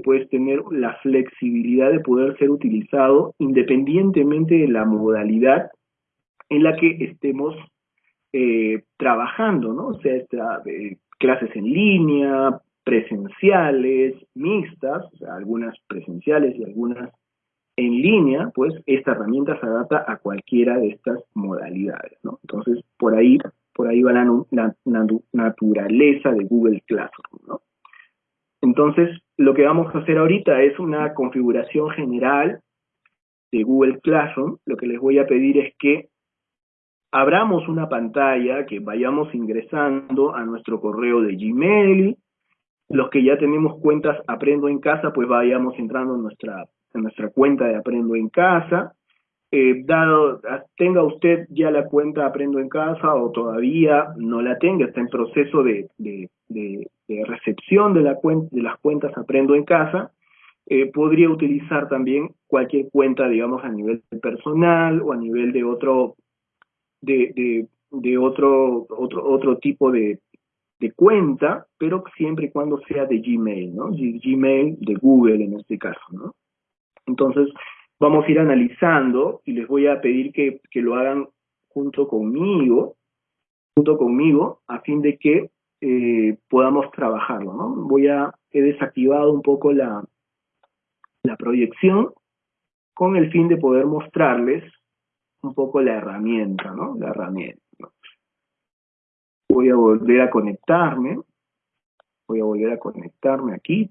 pues tener la flexibilidad de poder ser utilizado independientemente de la modalidad en la que estemos eh, trabajando, ¿no? O sea, eh, clases en línea, presenciales, mixtas, o sea, algunas presenciales y algunas en línea, pues esta herramienta se adapta a cualquiera de estas modalidades, ¿no? Entonces, por ahí, por ahí va la, naturaleza de Google Classroom, ¿no? Entonces, lo que vamos a hacer ahorita es una configuración general de Google Classroom. Lo que les voy a pedir es que abramos una pantalla, que vayamos ingresando a nuestro correo de Gmail. Los que ya tenemos cuentas Aprendo en Casa, pues vayamos entrando en nuestra en nuestra cuenta de Aprendo en Casa. Eh, dado, tenga usted ya la cuenta Aprendo en Casa o todavía no la tenga, está en proceso de, recepción de, la de las cuentas Aprendo en Casa, eh, podría utilizar también cualquier cuenta, digamos, a nivel personal o a nivel de otro, de otro, otro, otro tipo de, de cuenta, pero siempre y cuando sea de Gmail, ¿no? Gmail de Google en este caso, ¿no? Entonces, vamos a ir analizando y les voy a pedir que, lo hagan junto conmigo, junto conmigo, a fin de que eh, podamos trabajarlo, ¿no? Voy a, he desactivado un poco la, la proyección con el fin de poder mostrarles un poco la herramienta, ¿no? La herramienta. Voy a volver a conectarme, voy a volver a conectarme aquí,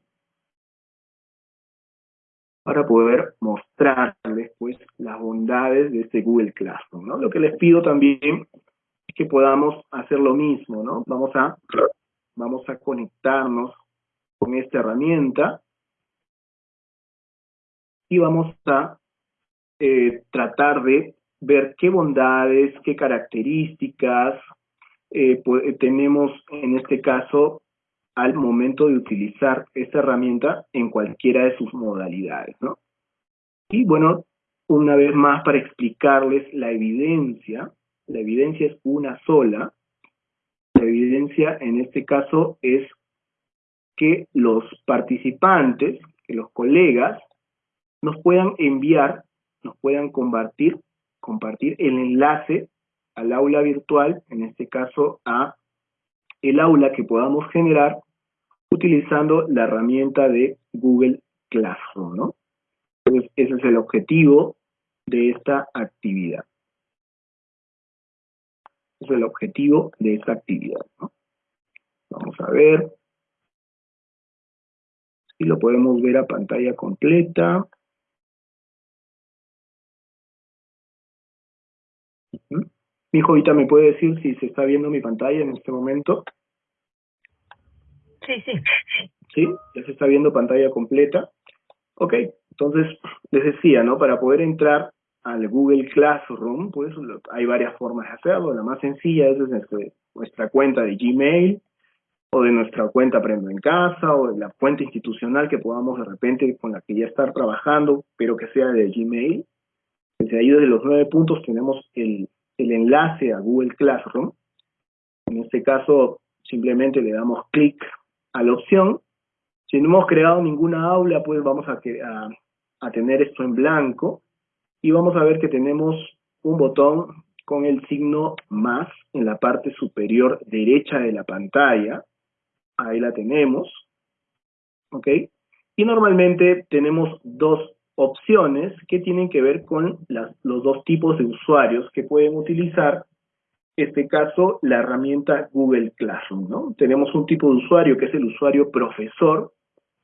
para poder mostrarles pues las bondades de este Google Classroom, ¿no? Lo que les pido también es que podamos hacer lo mismo, ¿no? Vamos a, vamos a conectarnos con esta herramienta y vamos a eh, tratar de ver qué bondades, qué características eh, tenemos en este caso al momento de utilizar esta herramienta en cualquiera de sus modalidades, ¿no? Y bueno, una vez más para explicarles la evidencia, la evidencia es una sola, la evidencia en este caso es que los participantes, que los colegas, nos puedan enviar, nos puedan compartir, compartir el enlace al aula virtual, en este caso a el aula que podamos generar utilizando la herramienta de Google Classroom, ¿no? Entonces, ese es el objetivo de esta actividad. Es el objetivo de esta actividad. Vamos a ver si lo podemos ver a pantalla completa. Mi hijo ahorita me puede decir si se está viendo mi pantalla en este momento. Sí, sí. ¿Sí? Ya se está viendo pantalla completa. Ok, entonces les decía, ¿no? Para poder entrar al Google Classroom, pues hay varias formas de hacerlo. La más sencilla es desde nuestra cuenta de Gmail o de nuestra cuenta Aprendo en Casa o de la cuenta institucional que podamos de repente con la que ya estar trabajando, pero que sea de Gmail. Desde ahí, desde los nueve puntos, tenemos el, el enlace a Google Classroom. En este caso, simplemente le damos clic a la opción. Si no hemos creado ninguna aula, pues vamos a, a, tener esto en blanco y vamos a ver que tenemos un botón con el signo más en la parte superior derecha de la pantalla. Ahí la tenemos. ¿Ok? Y normalmente tenemos dos opciones que tienen que ver con los dos tipos de usuarios que pueden utilizar este caso, la herramienta Google Classroom, ¿no? Tenemos un tipo de usuario que es el usuario profesor,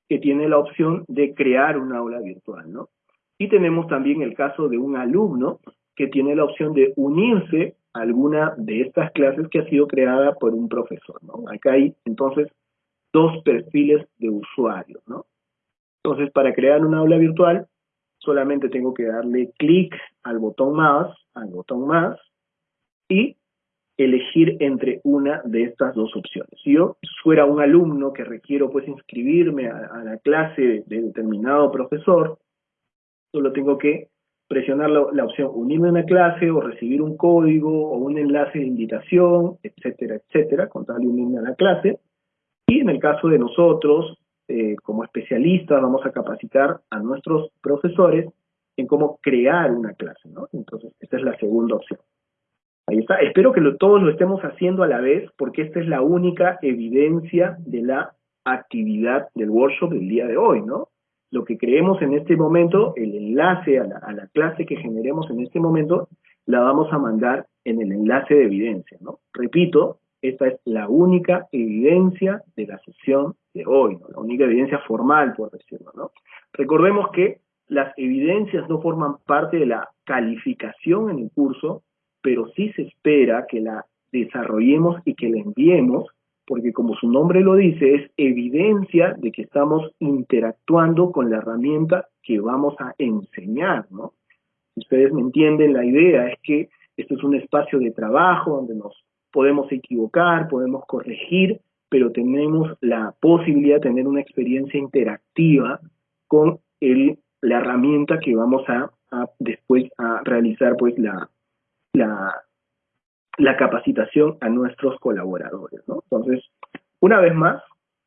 que tiene la opción de crear un aula virtual, ¿no? Y tenemos también el caso de un alumno que tiene la opción de unirse a alguna de estas clases que ha sido creada por un profesor, ¿no? Acá hay, entonces, dos perfiles de usuario, ¿no? Entonces, para crear un aula virtual, solamente tengo que darle clic al botón más, al botón más, y elegir entre una de estas dos opciones. Si yo fuera un alumno que requiero pues inscribirme a, la clase de determinado profesor, solo tengo que presionar la, opción unirme a una clase o recibir un código o un enlace de invitación, etcétera, etcétera, con tal de unirme a la clase. Y en el caso de nosotros, eh, como especialistas, vamos a capacitar a nuestros profesores en cómo crear una clase. Entonces, esta es la segunda opción. Ahí está. Espero que todos lo estemos haciendo a la vez, porque esta es la única evidencia de la actividad del workshop del día de hoy, ¿no? Lo que creemos en este momento, el enlace a la, a la clase que generemos en este momento, la vamos a mandar en el enlace de evidencia, ¿no? Repito, esta es la única evidencia de la sesión de hoy, ¿no? La única evidencia formal, por decirlo, ¿no? Recordemos que las evidencias no forman parte de la calificación en el curso, pero sí se espera que la desarrollemos y que la enviemos, porque como su nombre lo dice, es evidencia de que estamos interactuando con la herramienta que vamos a enseñar, ¿no? Si ustedes me entienden, la idea es que esto es un espacio de trabajo donde nos podemos equivocar, podemos corregir, pero tenemos la posibilidad de tener una experiencia interactiva con el, la herramienta que vamos a, a después a realizar pues la, la, capacitación a nuestros colaboradores, ¿no? Entonces, una vez más,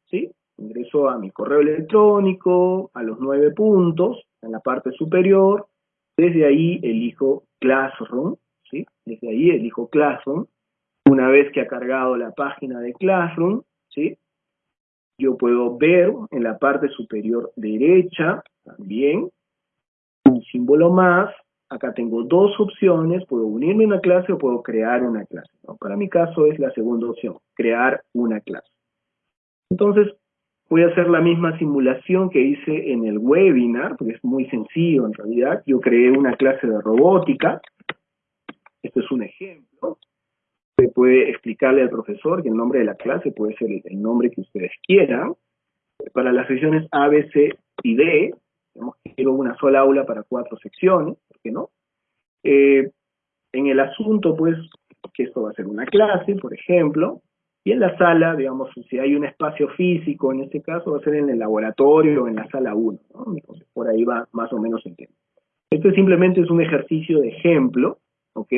¿sí? Ingreso a mi correo electrónico, a los nueve puntos, en la parte superior, desde ahí elijo Classroom, ¿sí? Desde ahí elijo Classroom. Una vez que ha cargado la página de Classroom, ¿sí? Yo puedo ver en la parte superior derecha también un símbolo más, acá tengo dos opciones, puedo unirme a una clase o puedo crear una clase. Para mi caso es la segunda opción, crear una clase. Entonces, voy a hacer la misma simulación que hice en el webinar, porque es muy sencillo en realidad. Yo creé una clase de robótica. Este es un ejemplo. Se puede explicarle al profesor que el nombre de la clase puede ser el nombre que ustedes quieran. Para las secciones A, B, C y D, quiero una sola aula para cuatro secciones, ¿por qué no? Eh, en el asunto, pues, que esto va a ser una clase, por ejemplo, y en la sala, digamos, si hay un espacio físico, en este caso va a ser en el laboratorio o en la sala 1, ¿no? Entonces, por ahí va más o menos el tema. Esto simplemente es un ejercicio de ejemplo, ¿ok?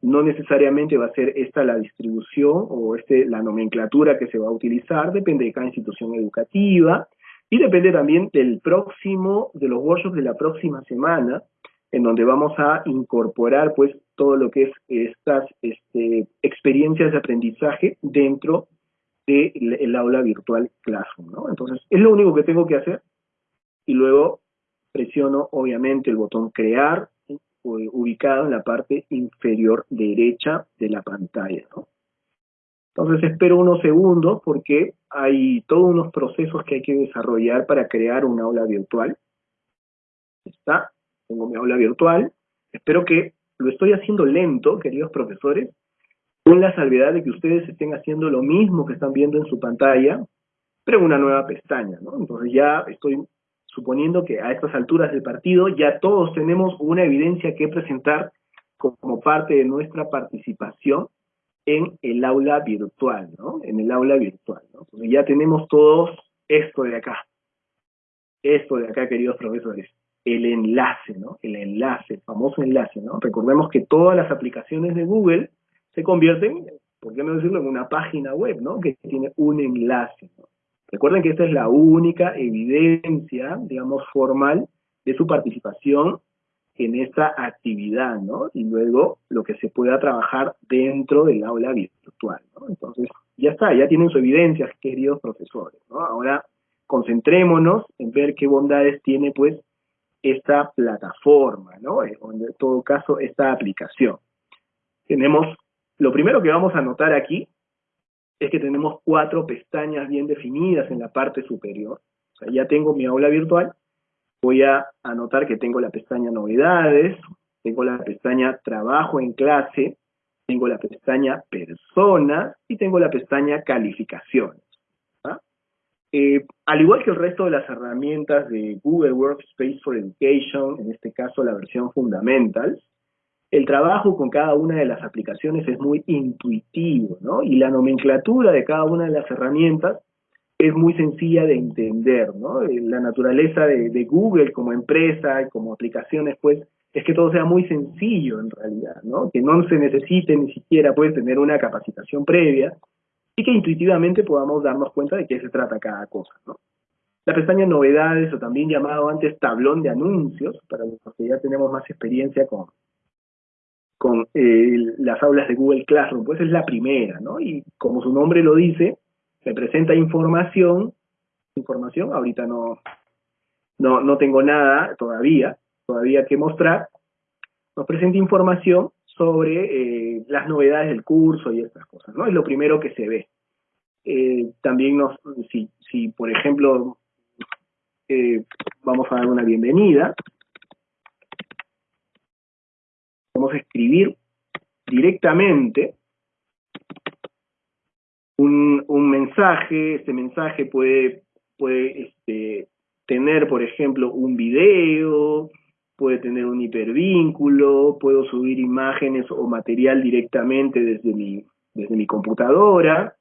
No necesariamente va a ser esta la distribución o este la nomenclatura que se va a utilizar, depende de cada institución educativa, y depende también del próximo, de los workshops de la próxima semana, en donde vamos a incorporar pues todo lo que es estas este, experiencias de aprendizaje dentro del aula virtual Classroom, ¿no? Entonces, es lo único que tengo que hacer y luego presiono obviamente el botón crear ubicado en la parte inferior derecha de la pantalla, ¿no? Entonces espero unos segundos porque hay todos unos procesos que hay que desarrollar para crear un aula virtual. Está, tengo mi aula virtual. Espero que lo estoy haciendo lento, queridos profesores, con la salvedad de que ustedes estén haciendo lo mismo que están viendo en su pantalla, pero una nueva pestaña, ¿no? Entonces ya estoy suponiendo que a estas alturas del partido ya todos tenemos una evidencia que presentar como parte de nuestra participación en el aula virtual, ¿no? En el aula virtual, ¿no? Porque ya tenemos todos esto de acá. Esto de acá, queridos profesores. El enlace, ¿no? El enlace, el famoso enlace, ¿no? Recordemos que todas las aplicaciones de Google se convierten, ¿por qué no decirlo?, en una página web, ¿no? Que tiene un enlace, ¿no? Recuerden que esta es la única evidencia, digamos, formal de su participación en esta actividad, ¿no? Y luego lo que se pueda trabajar dentro del aula virtual, ¿no? Entonces, ya está, ya tienen su evidencia, queridos profesores, ¿no? Ahora concentrémonos en ver qué bondades tiene, pues, esta plataforma, ¿no? Eh, en todo caso, esta aplicación. Tenemos, lo primero que vamos a notar aquí es que tenemos cuatro pestañas bien definidas en la parte superior. O ya tengo mi aula virtual, voy a anotar que tengo la pestaña novedades, tengo la pestaña trabajo en clase, tengo la pestaña personas y tengo la pestaña calificaciones. ¿ah? Eh, al igual que el resto de las herramientas de Google Workspace for Education, en este caso la versión Fundamentals, el trabajo con cada una de las aplicaciones es muy intuitivo, ¿no? Y la nomenclatura de cada una de las herramientas es muy sencilla de entender, ¿no? Eh, la naturaleza de, Google como empresa como aplicaciones, pues, es que todo sea muy sencillo en realidad, ¿no? Que no se necesite ni siquiera, pues, tener una capacitación previa y que intuitivamente podamos darnos cuenta de qué se trata cada cosa, ¿no? la pestaña novedades o también llamado antes tablón de anuncios, para los que ya tenemos más experiencia con, con eh, las aulas de Google Classroom, pues es la primera, ¿no? Y como su nombre lo dice, se presenta información, información, ahorita no, no, no tengo nada todavía, todavía que mostrar, nos presenta información sobre eh, las novedades del curso y estas cosas, ¿no? Es lo primero que se ve. Eh, también nos, si, si por ejemplo, eh, vamos a dar una bienvenida, vamos a escribir directamente un, un mensaje, este mensaje puede, puede este, tener, por ejemplo, un video, puede tener un hipervínculo, puedo subir imágenes o material directamente desde mi, desde mi computadora,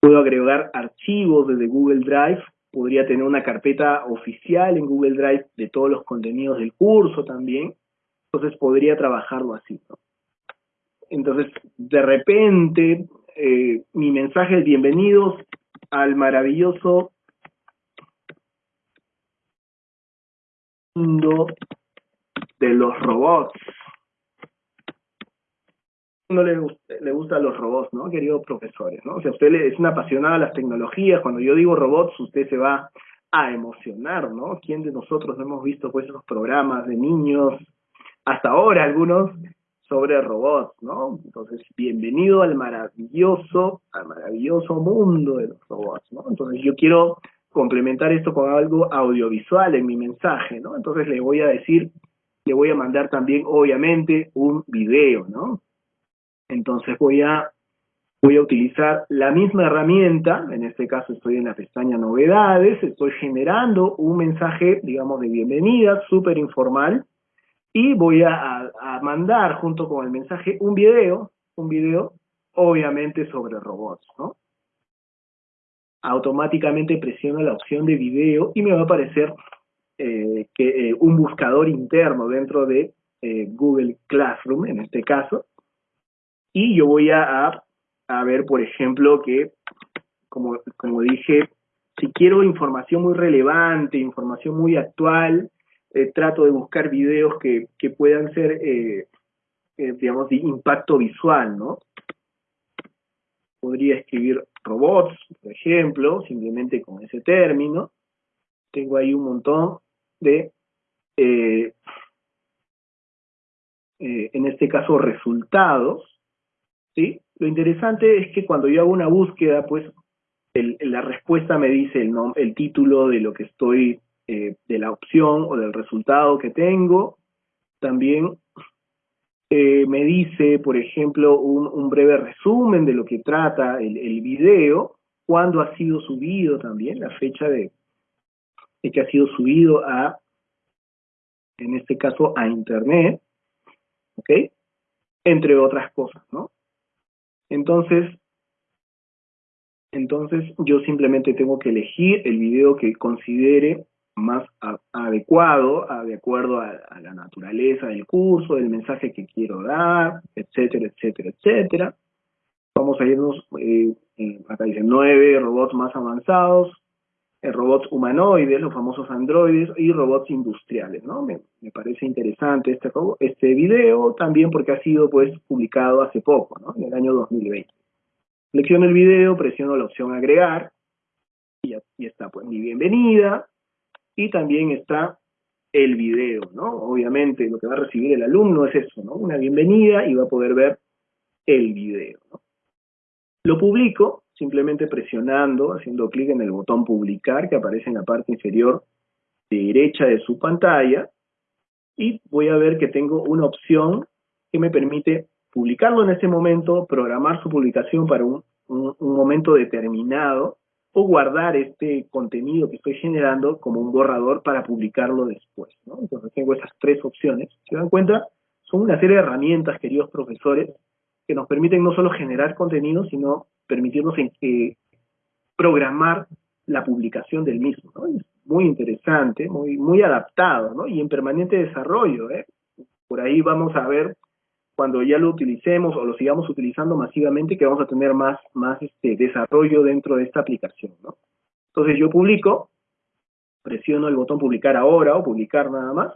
puedo agregar archivos desde Google Drive, podría tener una carpeta oficial en Google Drive de todos los contenidos del curso también, entonces podría trabajarlo así. Entonces, de repente, eh, mi mensaje es bienvenidos al maravilloso mundo de los robots. No le, le gustan los robots, ¿no, queridos profesores? ¿no? O sea, usted es una apasionada de las tecnologías, cuando yo digo robots, usted se va a emocionar, ¿no? ¿Quién de nosotros no hemos visto pues esos programas de niños, hasta ahora algunos, sobre robots, ¿no? Entonces, bienvenido al maravilloso, al maravilloso mundo de los robots, ¿no? Entonces, yo quiero complementar esto con algo audiovisual en mi mensaje, ¿no? Entonces le voy a decir, le voy a mandar también, obviamente, un video, ¿no? Entonces voy a, voy a utilizar la misma herramienta, en este caso estoy en la pestaña novedades, estoy generando un mensaje, digamos, de bienvenida, súper informal, y voy a, a mandar junto con el mensaje un video, un video, obviamente sobre robots, ¿no? automáticamente presiono la opción de video y me va a aparecer eh, que, eh, un buscador interno dentro de eh, Google Classroom, en este caso, y yo voy a, a, ver, por ejemplo, que, como, como dije, si quiero información muy relevante, información muy actual, trato de buscar videos que, que puedan ser, digamos, de impacto visual, ¿no? Podría escribir robots, por ejemplo, simplemente con ese término. Tengo ahí un montón de, eh, eh, en este caso, resultados. ¿sí? Lo interesante es que cuando yo hago una búsqueda, pues la respuesta me dice el, el título de lo que estoy, eh, de la opción o del resultado que tengo. También eh, me dice, por ejemplo, un, breve resumen de lo que trata el, video, cuándo ha sido subido también, la fecha de, que ha sido subido a, en este caso, a Internet, ¿ok? Entre otras cosas, ¿no? Entonces, entonces yo simplemente tengo que elegir el video que considere más adecuado, de acuerdo a, la naturaleza del curso, del mensaje que quiero dar, etcétera, etcétera, etcétera. Vamos a irnos, eh, acá dice nueve robots más avanzados, eh, robots humanoides, los famosos androides, y robots industriales, ¿no? Me, parece interesante este, este video, también porque ha sido, pues, publicado hace poco, ¿no? En el año 2020. Selecciono el video, presiono la opción agregar, y, y está, pues, mi bienvenida, y también está el video, ¿no? Obviamente lo que va a recibir el alumno es eso, ¿no? Una bienvenida y va a poder ver el video, ¿no? Lo publico simplemente presionando, haciendo clic en el botón publicar que aparece en la parte inferior derecha de su pantalla y voy a ver que tengo una opción que me permite publicarlo en ese momento, programar su publicación para un, un momento determinado o guardar este contenido que estoy generando como un borrador para publicarlo después. Entonces tengo esas tres opciones. ¿Se dan cuenta? Son una serie de herramientas, queridos profesores, que nos permiten no solo generar contenido, sino permitirnos en, programar la publicación del mismo. Es muy interesante, muy, muy adaptado ¿no? y en permanente desarrollo. ¿eh? Por ahí vamos a ver cuando ya lo utilicemos o lo sigamos utilizando masivamente, que vamos a tener más, más este, desarrollo dentro de esta aplicación, ¿no? Entonces yo publico presiono el botón publicar ahora o publicar nada más,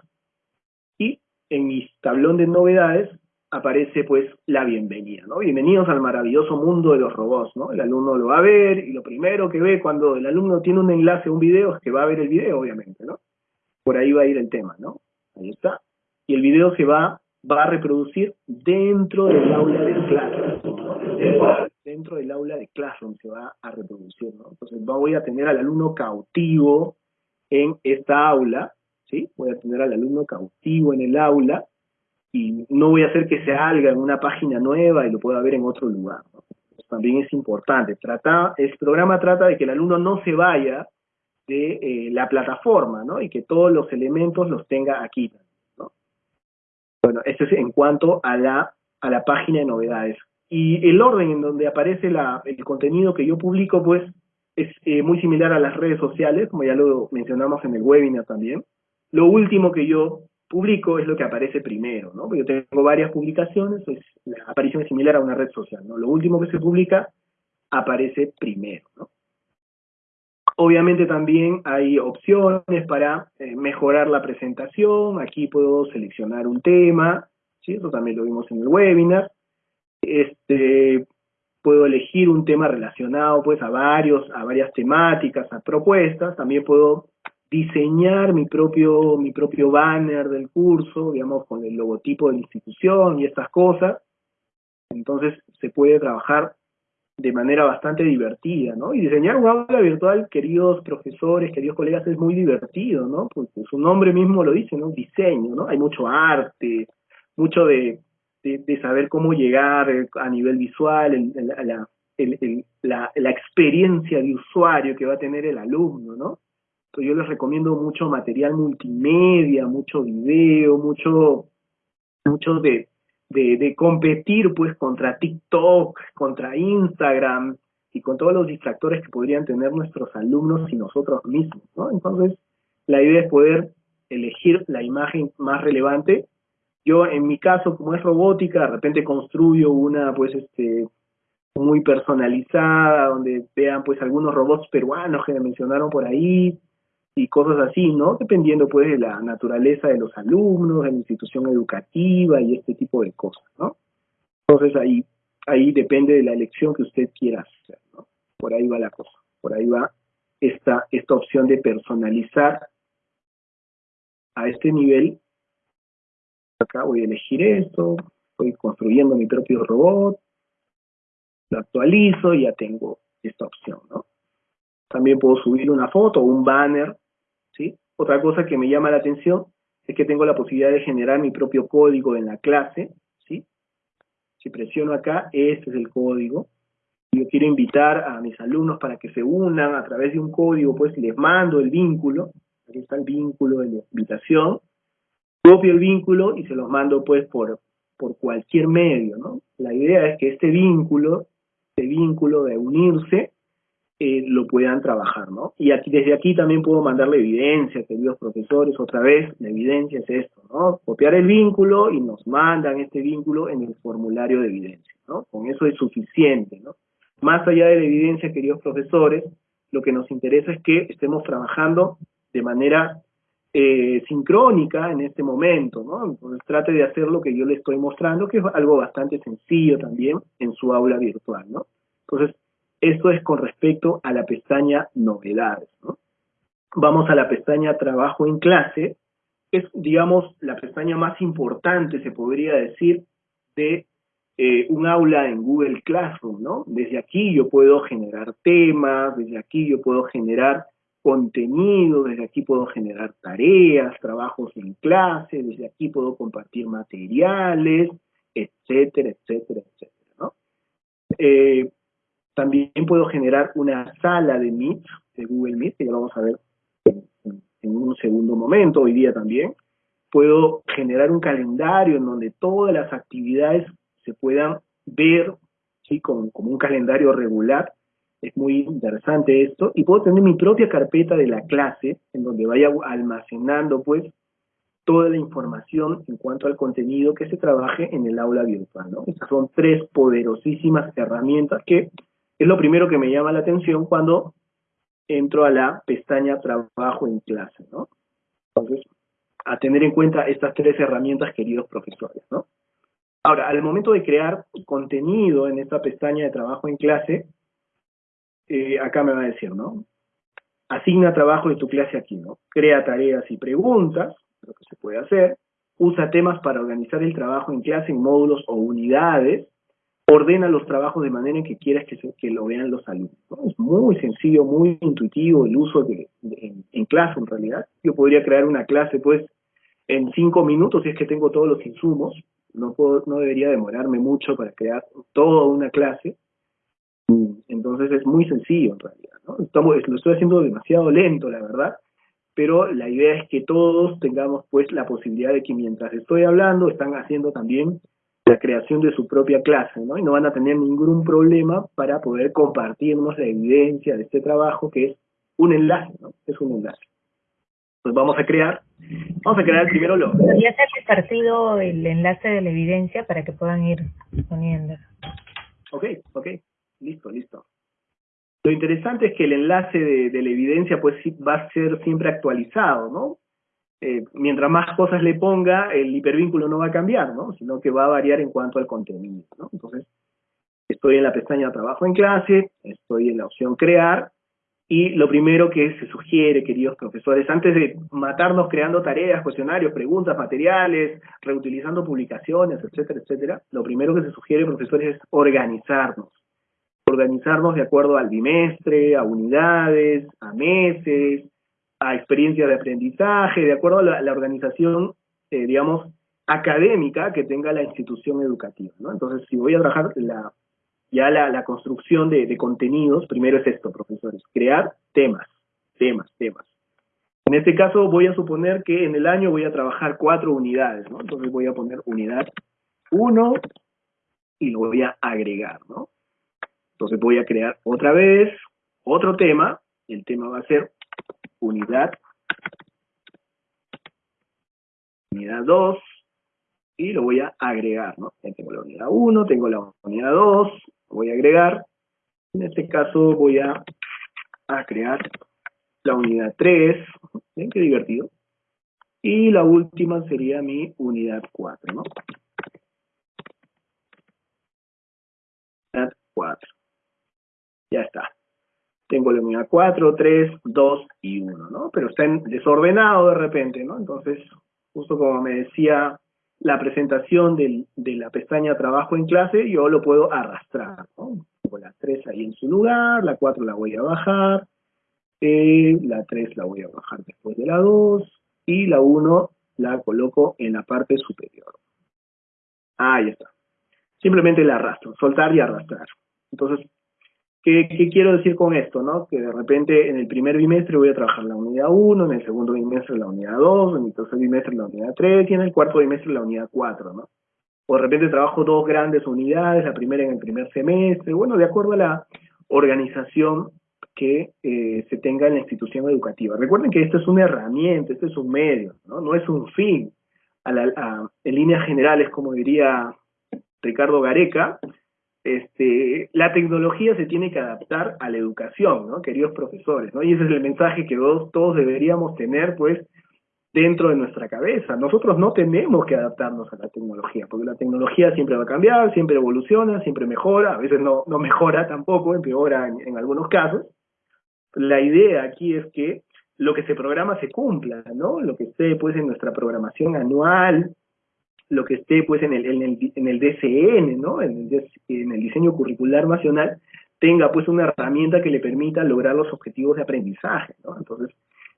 y en mi tablón de novedades aparece pues la bienvenida, ¿no? Bienvenidos al maravilloso mundo de los robots, ¿no? El alumno lo va a ver y lo primero que ve cuando el alumno tiene un enlace a un video es que va a ver el video, obviamente, ¿no? Por ahí va a ir el tema, ¿no? Ahí está. Y el video se va, va a reproducir dentro del aula de Classroom, ¿no? Dentro del aula de Classroom se va a reproducir, ¿no? Entonces voy a tener al alumno cautivo en esta aula, ¿sí? Voy a tener al alumno cautivo en el aula, y no voy a hacer que se salga en una página nueva y lo pueda ver en otro lugar. también es importante. Trata, el programa trata de que el alumno no se vaya de eh, la plataforma, ¿no? Y que todos los elementos los tenga aquí. ¿No? Bueno, esto es en cuanto a la, a la página de novedades. Y el orden en donde aparece la, el contenido que yo publico, pues, es eh, muy similar a las redes sociales, como ya lo mencionamos en el webinar también. Lo último que yo publico es lo que aparece primero, ¿no? Yo tengo varias publicaciones, pues la aparición es similar a una red social, ¿no? Lo último que se publica aparece primero, ¿no? Obviamente también hay opciones para eh, mejorar la presentación, aquí puedo seleccionar un tema, ¿sí? Eso también lo vimos en el webinar. Este, puedo elegir un tema relacionado pues a varios, a varias temáticas, a propuestas, también puedo diseñar mi propio, mi propio banner del curso, digamos, con el logotipo de la institución y estas cosas. Entonces se puede trabajar de manera bastante divertida, ¿no? Y diseñar un aula virtual, queridos profesores, queridos colegas, es muy divertido, ¿no? Porque su nombre mismo lo dice, ¿no? Diseño, ¿no? Hay mucho arte, mucho de, de, saber cómo llegar eh, a nivel visual, la, la, la experiencia de usuario que va a tener el alumno, ¿no? yo les recomiendo mucho material multimedia, mucho video, mucho, mucho de, de, competir pues contra TikTok, contra Instagram y con todos los distractores que podrían tener nuestros alumnos y nosotros mismos, ¿no? Entonces, la idea es poder elegir la imagen más relevante. Yo, en mi caso, como es robótica, de repente construyo una, pues, este, muy personalizada, donde vean, pues, algunos robots peruanos que me mencionaron por ahí, y cosas así, ¿no? Dependiendo pues de la naturaleza de los alumnos, de la institución educativa y este tipo de cosas, ¿no? Entonces ahí, ahí depende de la elección que usted quiera hacer, ¿no? Por ahí va la cosa, por ahí va esta, esta opción de personalizar a este nivel. Acá voy a elegir esto, voy construyendo mi propio robot, lo actualizo y ya tengo esta opción, ¿no? También puedo subir una foto o un banner otra cosa que me llama la atención es que tengo la posibilidad de generar mi propio código en la clase, ¿sí? Si presiono acá, este es el código. Yo quiero invitar a mis alumnos para que se unan a través de un código, pues les mando el vínculo, aquí está el vínculo de la invitación, copio el vínculo y se los mando pues por, cualquier medio. La idea es que este vínculo, este vínculo de unirse, eh, lo puedan trabajar, ¿no? Y aquí, desde aquí también puedo mandarle evidencia, queridos profesores, otra vez, la evidencia es esto, ¿no? Copiar el vínculo y nos mandan este vínculo en el formulario de evidencia, ¿no? Con eso es suficiente, ¿no? Más allá de la evidencia, queridos profesores, lo que nos interesa es que estemos trabajando de manera eh, sincrónica en este momento, ¿no? Entonces trate de hacer lo que yo le estoy mostrando, que es algo bastante sencillo también en su aula virtual, ¿no? Entonces, esto es con respecto a la pestaña Novedades. Vamos a la pestaña Trabajo en clase. Es, digamos, la pestaña más importante, se podría decir, de eh, un aula en Google Classroom, ¿no? Desde aquí yo puedo generar temas, desde aquí yo puedo generar contenido, desde aquí puedo generar tareas, trabajos en clase, desde aquí puedo compartir materiales, etcétera, etcétera, etcétera. Eh, también puedo generar una sala de Meet, de Google Meet, que ya lo vamos a ver en, un segundo momento, hoy día también. Puedo generar un calendario en donde todas las actividades se puedan ver, ¿sí? como, como un calendario regular. Es muy interesante esto. Y puedo tener mi propia carpeta de la clase, en donde vaya almacenando, pues, toda la información en cuanto al contenido que se trabaje en el aula virtual. ¿no? Estas son tres poderosísimas herramientas que es lo primero que me llama la atención cuando entro a la pestaña Trabajo en clase, ¿no? Entonces, a tener en cuenta estas tres herramientas, queridos profesores, ¿no? Ahora, al momento de crear contenido en esta pestaña de Trabajo en clase, eh, acá me va a decir, ¿no? Asigna trabajo de tu clase aquí, ¿no? Crea tareas y preguntas, lo que se puede hacer. Usa temas para organizar el trabajo en clase en módulos o unidades ordena los trabajos de manera en que quieras que, que lo vean los alumnos. Es muy sencillo, muy intuitivo el uso de, en, clase en realidad. Yo podría crear una clase pues en cinco minutos si es que tengo todos los insumos. No, puedo, no debería demorarme mucho para crear toda una clase. Entonces es muy sencillo en realidad. ¿no? Estamos, lo estoy haciendo demasiado lento, la verdad, pero la idea es que todos tengamos pues la posibilidad de que mientras estoy hablando están haciendo también la creación de su propia clase, ¿no? Y no van a tener ningún problema para poder compartirnos la evidencia de este trabajo que es un enlace, ¿no? Es un enlace. Pues vamos a crear, vamos a crear primero lo... Ya se ha compartido el enlace de la evidencia para que puedan ir poniendo. Ok, ok, listo, listo. Lo interesante es que el enlace de, de la evidencia pues va a ser siempre actualizado, ¿no? Eh, mientras más cosas le ponga, el hipervínculo no va a cambiar, ¿no? Sino que va a variar en cuanto al contenido. Entonces, estoy en la pestaña Trabajo en clase, estoy en la opción Crear, y lo primero que se sugiere, queridos profesores, antes de matarnos creando tareas, cuestionarios, preguntas, materiales, reutilizando publicaciones, etcétera, etcétera, lo primero que se sugiere, profesores, es organizarnos. Organizarnos de acuerdo al bimestre, a unidades, a meses, a experiencia de aprendizaje, de acuerdo a la, organización, eh, digamos, académica que tenga la institución educativa. ¿no? Entonces, si voy a trabajar la, ya la, construcción de, contenidos, primero es esto, profesores, crear temas, temas, temas. En este caso voy a suponer que en el año voy a trabajar cuatro unidades, ¿no? Entonces voy a poner unidad 1 y lo voy a agregar, ¿no? Entonces voy a crear otra vez otro tema, el tema va a ser unidad, unidad 2, y lo voy a agregar, ¿no? tengo la unidad 1, tengo la unidad 2, voy a agregar, en este caso voy a, a crear la unidad 3, ¿ven qué divertido? Y la última sería mi unidad 4, ¿no? Unidad 4. Ya está tengo la unidad 4, 3, 2 y 1, ¿no? Pero está desordenado de repente, ¿no? Entonces, justo como me decía la presentación del, de la pestaña Trabajo en clase, yo lo puedo arrastrar, ¿no? Tengo la 3 ahí en su lugar, la 4 la voy a bajar, eh, la 3 la voy a bajar después de la 2, y la 1 la coloco en la parte superior. Ahí está. Simplemente la arrastro, soltar y arrastrar. Entonces, ¿Qué, quiero decir con esto? ¿no? Que de repente en el primer bimestre voy a trabajar la unidad 1, en el segundo bimestre la unidad 2, en el tercer bimestre la unidad 3 y en el cuarto bimestre la unidad 4, ¿no? O de repente trabajo dos grandes unidades, la primera en el primer semestre, bueno, de acuerdo a la organización que eh, se tenga en la institución educativa. Recuerden que esto es una herramienta, esto es un medio, no, no es un fin. en líneas generales, como diría Ricardo Gareca, este, la tecnología se tiene que adaptar a la educación, ¿no? Queridos profesores. Y ese es el mensaje que todos, deberíamos tener, pues, dentro de nuestra cabeza. Nosotros no tenemos que adaptarnos a la tecnología, porque la tecnología siempre va a cambiar, siempre evoluciona, siempre mejora, a veces no, mejora tampoco, empeora en, en algunos casos. La idea aquí es que lo que se programa se cumpla, ¿no? Lo que esté, pues, en nuestra programación anual, lo que esté pues en el, en el, en el DCN, ¿no? En el, en el diseño curricular nacional, tenga pues una herramienta que le permita lograr los objetivos de aprendizaje, ¿no? Entonces,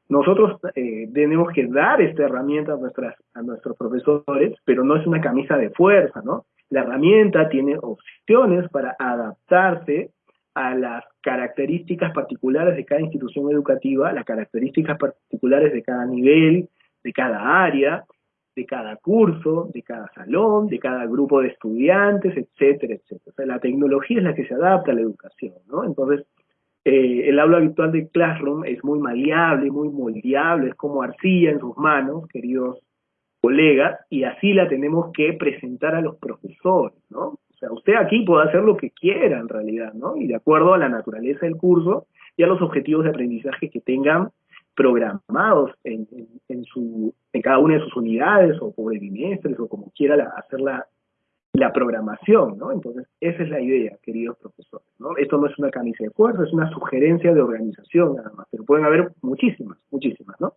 nosotros eh, tenemos que dar esta herramienta a, nuestras, a nuestros profesores, pero no es una camisa de fuerza, ¿no? La herramienta tiene opciones para adaptarse a las características particulares de cada institución educativa, las características particulares de cada nivel, de cada área, de cada curso, de cada salón, de cada grupo de estudiantes, etcétera, etcétera. O sea, la tecnología es la que se adapta a la educación, ¿no? Entonces, eh, el aula virtual de Classroom es muy maleable, muy moldeable, es como arcilla en sus manos, queridos colegas, y así la tenemos que presentar a los profesores, ¿no? O sea, usted aquí puede hacer lo que quiera en realidad, ¿no? Y de acuerdo a la naturaleza del curso, ya los objetivos de aprendizaje que tengan programados en, en, su, en cada una de sus unidades o por bimestres o como quiera hacer la, la programación, ¿no? Entonces, esa es la idea, queridos profesores, ¿no? Esto no es una camisa de fuerza, es una sugerencia de organización nada más, pero pueden haber muchísimas, muchísimas, ¿no?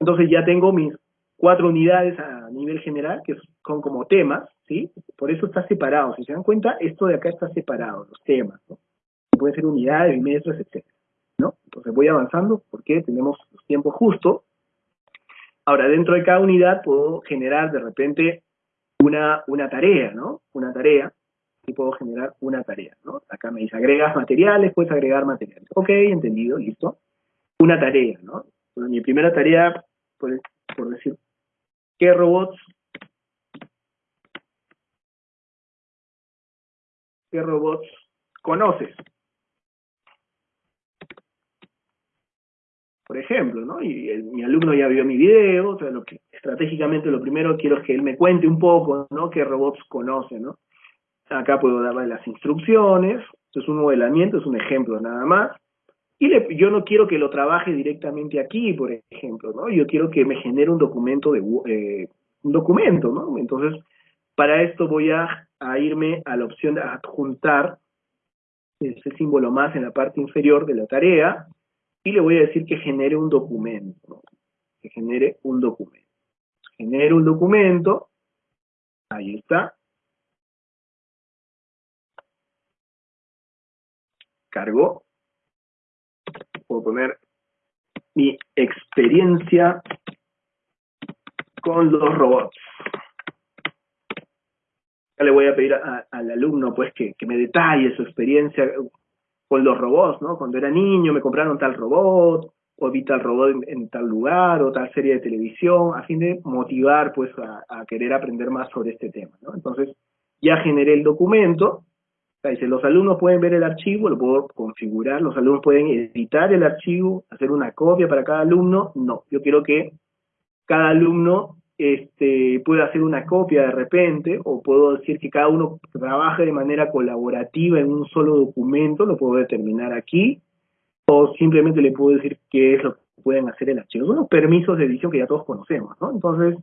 Entonces ya tengo mis cuatro unidades a nivel general, que son como temas, ¿sí? Por eso está separado. Si se dan cuenta, esto de acá está separado, los temas, ¿no? Pueden ser unidades, bimestres, etc. Entonces voy avanzando porque tenemos los tiempos justos. Ahora, dentro de cada unidad puedo generar de repente una, una tarea, ¿no? Una tarea, y puedo generar una tarea. Acá me dice, agregas materiales, puedes agregar materiales. Ok, entendido, listo. Una tarea, ¿no? mi primera tarea, por, por decir, ¿qué robots ¿Qué robots conoces? Por ejemplo, ¿no? Y mi alumno ya vio mi video, o sea, lo que estratégicamente lo primero quiero es que él me cuente un poco, ¿no? ¿Qué robots conoce, ¿no? Acá puedo darle las instrucciones, esto es un modelamiento, es un ejemplo nada más. Y yo no quiero que lo trabaje directamente aquí, por ejemplo, ¿no? Yo quiero que me genere un documento de eh, un documento, ¿no? Entonces, para esto voy a, irme a la opción de adjuntar ese símbolo más en la parte inferior de la tarea y le voy a decir que genere un documento, que genere un documento. Genere un documento, ahí está. Cargo. Puedo poner mi experiencia con los robots le voy a pedir al alumno pues que, me detalle su experiencia con los robots, ¿no? Cuando era niño me compraron tal robot, o vi tal robot en, tal lugar, o tal serie de televisión, a fin de motivar pues a, querer aprender más sobre este tema, ¿no? Entonces, ya generé el documento, dice, los alumnos pueden ver el archivo, lo puedo configurar, los alumnos pueden editar el archivo, hacer una copia para cada alumno, no, yo quiero que cada alumno este, puedo hacer una copia de repente, o puedo decir que cada uno trabaje de manera colaborativa en un solo documento, lo puedo determinar aquí, o simplemente le puedo decir qué es lo que pueden hacer el archivo. Son los permisos de edición que ya todos conocemos, ¿no? Entonces,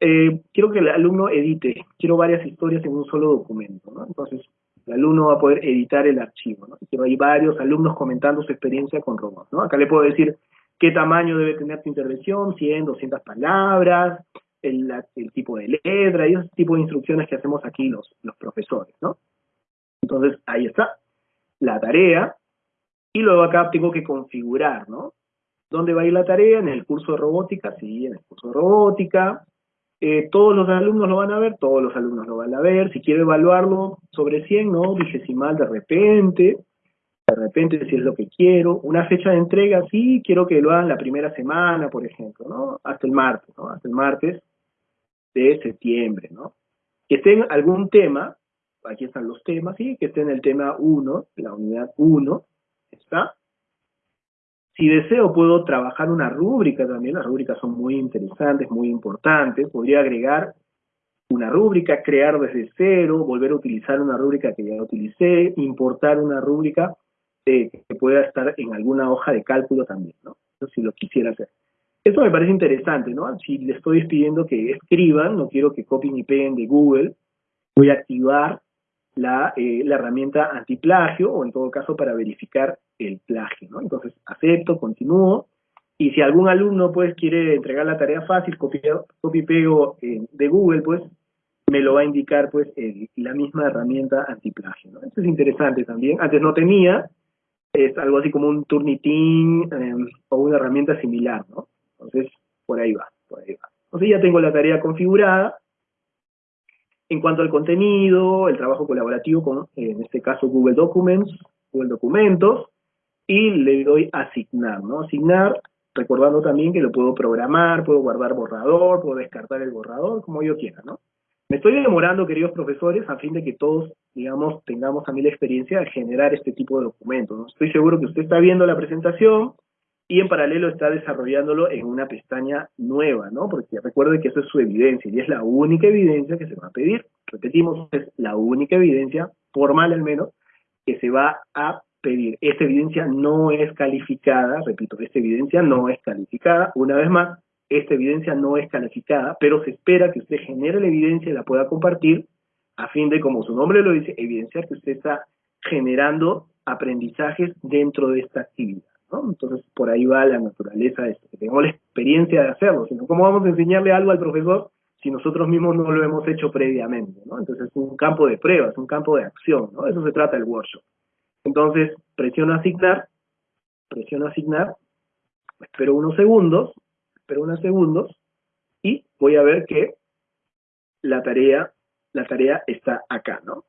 eh, quiero que el alumno edite, quiero varias historias en un solo documento, ¿no? Entonces, el alumno va a poder editar el archivo, ¿no? Hay varios alumnos comentando su experiencia con robots, ¿no? Acá le puedo decir qué tamaño debe tener tu intervención, 100, 200 palabras, el, tipo de letra y ese tipo de instrucciones que hacemos aquí los, profesores, ¿no? Entonces, ahí está la tarea, y luego acá tengo que configurar, ¿no? ¿Dónde va a ir la tarea? En el curso de robótica, sí, en el curso de robótica. Eh, todos los alumnos lo van a ver, todos los alumnos lo van a ver. Si quiero evaluarlo sobre 100, ¿no? Vigesimal de repente de repente si es lo que quiero, una fecha de entrega, sí, quiero que lo hagan la primera semana, por ejemplo, ¿no? Hasta el martes, ¿no? Hasta el martes de septiembre, ¿no? Que esté en algún tema, aquí están los temas, sí, que esté en el tema 1, la unidad 1, ¿está? Si deseo puedo trabajar una rúbrica también, las rúbricas son muy interesantes, muy importantes, podría agregar una rúbrica, crear desde cero, volver a utilizar una rúbrica que ya utilicé, importar una rúbrica que pueda estar en alguna hoja de cálculo también, ¿no? si lo quisiera hacer. Eso me parece interesante, ¿no? Si le estoy pidiendo que escriban, no quiero que copien y peguen de Google, voy a activar la, eh, la herramienta antiplagio o en todo caso para verificar el plagio, ¿no? Entonces acepto, continúo, y si algún alumno pues quiere entregar la tarea fácil, copio y pego eh, de Google, pues me lo va a indicar pues la misma herramienta antiplagio, ¿no? Es interesante también. Antes no tenía, es algo así como un Turnitin em, o una herramienta similar, ¿no? Entonces, por ahí va, por ahí va. Entonces ya tengo la tarea configurada. En cuanto al contenido, el trabajo colaborativo con, en este caso, Google Documents, Google Documentos, y le doy asignar, ¿no? Asignar, recordando también que lo puedo programar, puedo guardar borrador, puedo descartar el borrador, como yo quiera, ¿no? Me estoy demorando, queridos profesores, a fin de que todos, digamos, tengamos también la experiencia de generar este tipo de documentos. Estoy seguro que usted está viendo la presentación y en paralelo está desarrollándolo en una pestaña nueva, ¿no? Porque recuerde que eso es su evidencia y es la única evidencia que se va a pedir. Repetimos, es la única evidencia, formal al menos, que se va a pedir, esta evidencia no es calificada, repito, esta evidencia no es calificada, una vez más, esta evidencia no es calificada, pero se espera que usted genere la evidencia y la pueda compartir a fin de, como su nombre lo dice, evidenciar que usted está generando aprendizajes dentro de esta actividad. Entonces, por ahí va la naturaleza de esto, que tengamos la experiencia de hacerlo, sino cómo vamos a enseñarle algo al profesor si nosotros mismos no lo hemos hecho previamente. Entonces es un campo de pruebas, un campo de acción, ¿no? Eso se trata el workshop. Entonces, presiono asignar, presiono asignar, espero unos segundos, espero unos segundos, y voy a ver que la tarea, la tarea está acá, ¿no?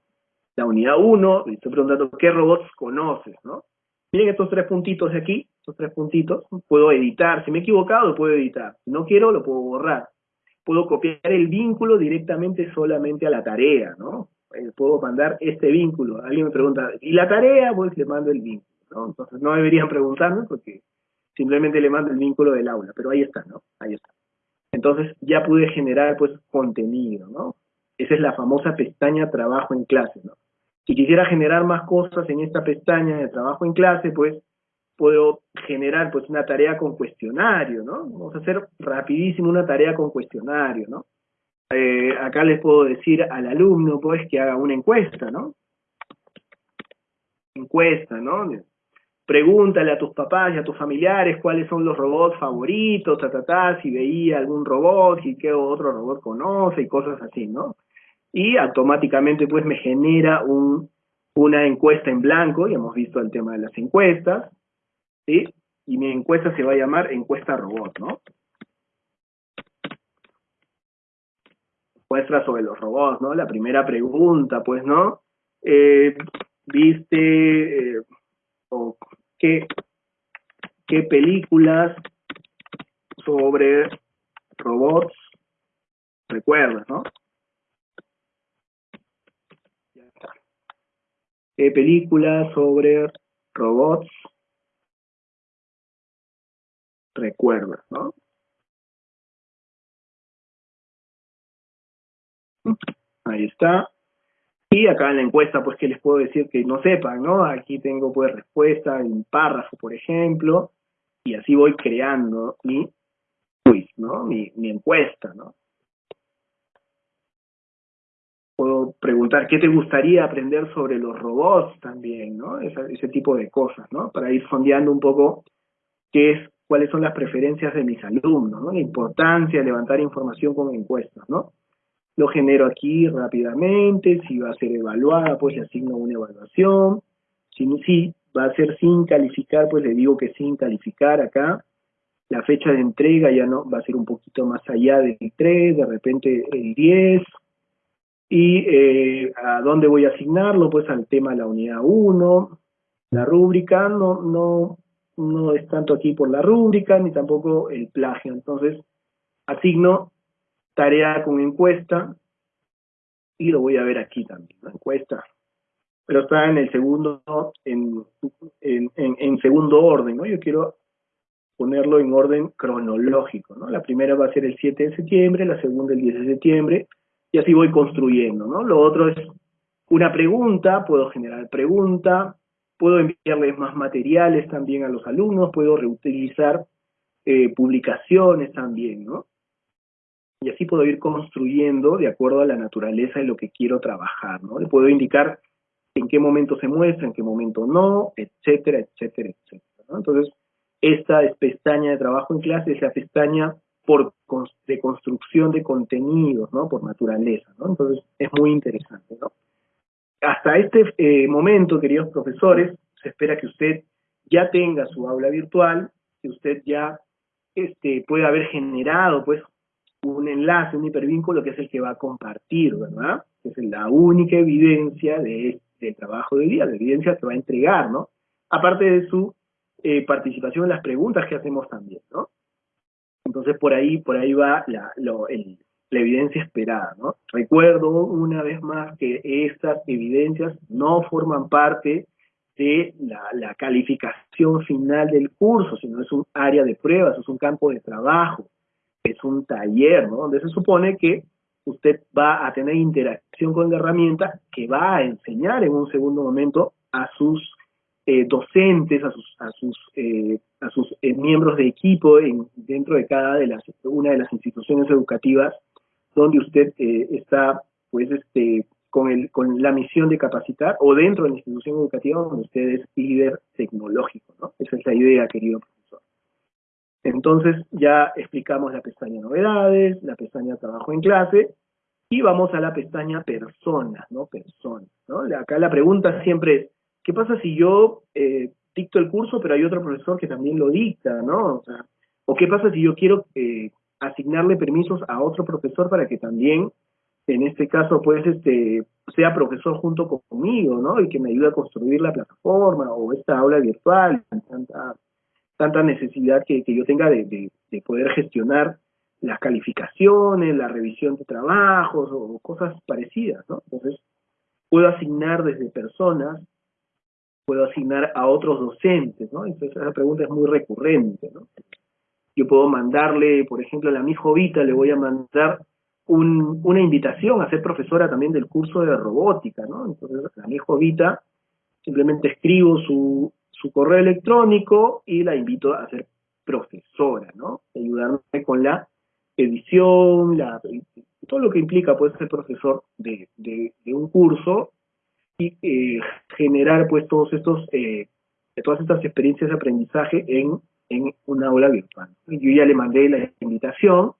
La unidad 1, estoy preguntando qué robots conoces, ¿no? Miren estos tres puntitos de aquí, estos tres puntitos, puedo editar, si me he equivocado lo puedo editar, si no quiero lo puedo borrar. Puedo copiar el vínculo directamente solamente a la tarea, ¿no? Eh, puedo mandar este vínculo. Alguien me pregunta, ¿y la tarea? Pues le mando el vínculo, ¿no? Entonces no deberían preguntarme porque simplemente le mando el vínculo del aula, pero ahí está, ¿no? Ahí está. Entonces ya pude generar pues contenido, ¿no? Esa es la famosa pestaña trabajo en clase, ¿no? Si quisiera generar más cosas en esta pestaña de trabajo en clase, pues puedo generar pues una tarea con cuestionario, ¿no? Vamos a hacer rapidísimo una tarea con cuestionario, ¿no? Eh, acá les puedo decir al alumno pues que haga una encuesta, ¿no? Encuesta, ¿no? Pregúntale a tus papás y a tus familiares cuáles son los robots favoritos, ta, ta, ta, si veía algún robot, y qué otro robot conoce y cosas así, ¿no? Y automáticamente pues me genera un, una encuesta en blanco, y hemos visto el tema de las encuestas, y mi encuesta se va a llamar encuesta robot, ¿no? Muestra sobre los robots, ¿no? La primera pregunta, pues, ¿no? Eh, ¿Viste eh, o qué, qué películas sobre robots recuerdas, ¿no? Eh, películas sobre robots recuerda, ¿no? Ahí está. Y acá en la encuesta, pues, que les puedo decir que no sepan, ¿no? Aquí tengo, pues, respuesta en párrafo, por ejemplo, y así voy creando mi quiz, ¿no? Mi, mi encuesta, ¿no? Puedo preguntar qué te gustaría aprender sobre los robots también, ¿no? Ese, tipo de cosas, ¿no? Para ir sondeando un poco qué es, cuáles son las preferencias de mis alumnos, ¿no? La importancia de levantar información con encuestas, ¿no? Lo genero aquí rápidamente, si va a ser evaluada, pues le asigno una evaluación, si, si va a ser sin calificar, pues le digo que sin calificar acá, la fecha de entrega ya no va a ser un poquito más allá del 3, de repente el 10, ¿Y eh, a dónde voy a asignarlo? Pues al tema de la unidad 1. La rúbrica no, no, no es tanto aquí por la rúbrica, ni tampoco el plagio. Entonces, asigno tarea con encuesta, y lo voy a ver aquí también, la encuesta. Pero está en el segundo, en, en, en, segundo orden, ¿no? Yo quiero ponerlo en orden cronológico, ¿no? La primera va a ser el 7 de septiembre, la segunda el 10 de septiembre, y así voy construyendo, ¿no? Lo otro es una pregunta, puedo generar pregunta, puedo enviarles más materiales también a los alumnos, puedo reutilizar eh, publicaciones también, ¿no? Y así puedo ir construyendo de acuerdo a la naturaleza de lo que quiero trabajar, ¿no? Le puedo indicar en qué momento se muestra, en qué momento no, etcétera, etcétera, etcétera. Entonces, esta es pestaña de trabajo en clase, es la pestaña por de construcción de contenidos, ¿no? Por naturaleza, ¿no? Entonces, es muy interesante, ¿no? Hasta este eh, momento, queridos profesores, se espera que usted ya tenga su aula virtual, que usted ya este, pueda haber generado, pues, un enlace, un hipervínculo que es el que va a compartir, ¿verdad? Que es la única evidencia de, del trabajo de día, la evidencia que va a entregar, ¿no? Aparte de su eh, participación en las preguntas que hacemos también, ¿no? Entonces por ahí, por ahí va la, evidencia esperada, ¿no? Recuerdo una vez más que estas evidencias no forman parte de la, calificación final del curso, sino es un área de pruebas, es un campo de trabajo, es un taller, ¿no? Donde se supone que usted va a tener interacción con la herramienta que va a enseñar en un segundo momento a sus eh, docentes, a sus, a sus, eh, a sus eh, miembros de equipo en, dentro de cada de las, una de las instituciones educativas donde usted está, pues, este, con, el, con la misión de capacitar o dentro de la institución educativa donde usted es líder tecnológico, ¿no? Esa es la idea, querido profesor. Entonces, ya explicamos la pestaña novedades, la pestaña trabajo en clase, y vamos a la pestaña personas, ¿no? Personas, ¿no? Acá la pregunta siempre es, ¿qué pasa si yo eh, dicto el curso pero hay otro profesor que también lo dicta, ¿no? O, sea, ¿o qué pasa si yo quiero eh, asignarle permisos a otro profesor para que también, en este caso, pues, este, sea profesor junto conmigo, ¿no? Y que me ayude a construir la plataforma o esta aula virtual, tanta, tanta necesidad que, yo tenga de poder gestionar las calificaciones, la revisión de trabajos o cosas parecidas, ¿no? Entonces, puedo asignar desde personas, puedo asignar a otros docentes, ¿no? Entonces, esa pregunta es muy recurrente, ¿no? Yo puedo mandarle, por ejemplo, a la mi Jovita le voy a mandar un, una invitación a ser profesora también del curso de robótica, ¿no? Entonces, a la mi Jovita simplemente escribo su, su correo electrónico y la invito a ser profesora, ¿no? Ayudarme con la edición, todo lo que implica pues ser profesor de, un curso y eh, generar pues todos estos eh, todas estas experiencias de aprendizaje en, en una aula virtual. Yo ya le mandé la invitación,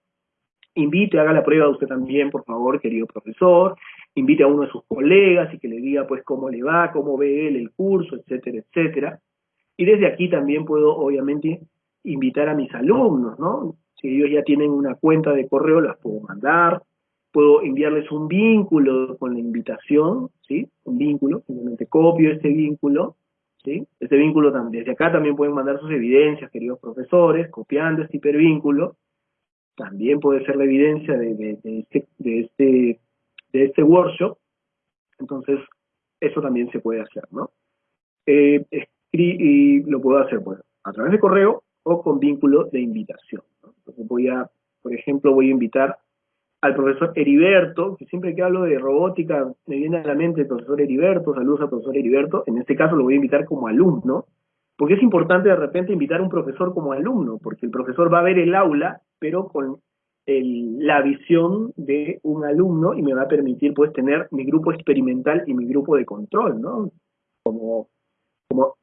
invite, haga la prueba usted también, por favor, querido profesor, invite a uno de sus colegas y que le diga pues cómo le va, cómo ve él el curso, etcétera, etcétera. Y desde aquí también puedo, obviamente, invitar a mis alumnos, ¿no? Si ellos ya tienen una cuenta de correo, las puedo mandar. Puedo enviarles un vínculo con la invitación, ¿sí? Un vínculo, simplemente copio este vínculo, ¿sí? Este vínculo también, desde acá también pueden mandar sus evidencias, queridos profesores, copiando este hipervínculo. También puede ser la evidencia de, de, este, de, este, de este workshop. Entonces, eso también se puede hacer, ¿no? Eh, y lo puedo hacer, pues, a través de correo o con vínculo de invitación. Entonces voy a, por ejemplo, voy a invitar al profesor Heriberto, que siempre que hablo de robótica me viene a la mente el profesor Heriberto, saludos al profesor Heriberto, en este caso lo voy a invitar como alumno, porque es importante de repente invitar a un profesor como alumno, porque el profesor va a ver el aula, pero con la visión de un alumno y me va a permitir pues tener mi grupo experimental y mi grupo de control, ¿no? Como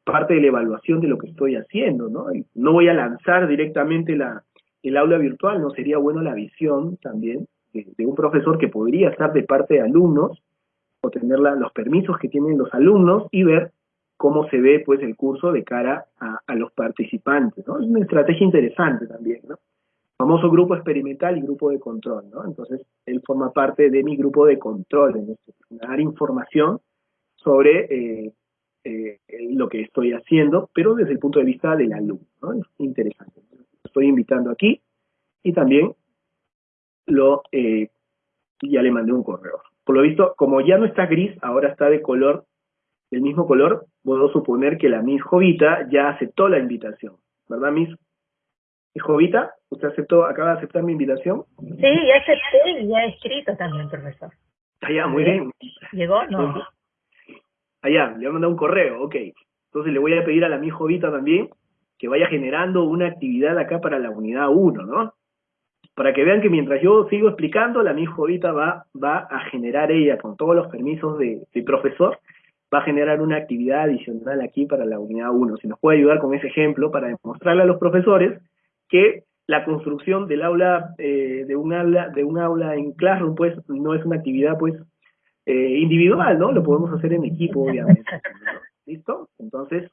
parte de la evaluación de lo que estoy haciendo, ¿no? no voy a lanzar directamente la, el aula virtual, no sería bueno la visión también de, un profesor que podría estar de parte de alumnos o tener los permisos que tienen los alumnos y ver cómo se ve pues el curso de cara a, los participantes, ¿no? Es una estrategia interesante también, ¿no? Famoso grupo experimental y grupo de control, ¿no? Entonces, él forma parte de mi grupo de control, en dar información sobre eh, eh, lo que estoy haciendo, pero desde el punto de vista del alumno. ¿no? Es interesante. Estoy invitando aquí y también lo eh, ya le mandé un correo. Por lo visto, como ya no está gris, ahora está de color, del mismo color, puedo suponer que la Miss Jovita ya aceptó la invitación. ¿Verdad, Miss? Jovita, ¿usted aceptó, acaba de aceptar mi invitación? Sí, ya acepté y ya he escrito también, profesor. Ah, ya, muy bien. ¿Llegó? No. Allá, le voy a mandar un correo, ok. Entonces le voy a pedir a la mi Jovita también que vaya generando una actividad acá para la unidad 1, ¿no? Para que vean que mientras yo sigo explicando, la mi Jovita va, va a generar ella, con todos los permisos de, profesor, va a generar una actividad adicional aquí para la unidad 1. Si nos puede ayudar con ese ejemplo para demostrarle a los profesores que la construcción del aula, eh, de un aula, de un aula en Classroom, pues, no es una actividad, pues, eh, individual, ¿no? Lo podemos hacer en equipo, obviamente. ¿Listo? Entonces,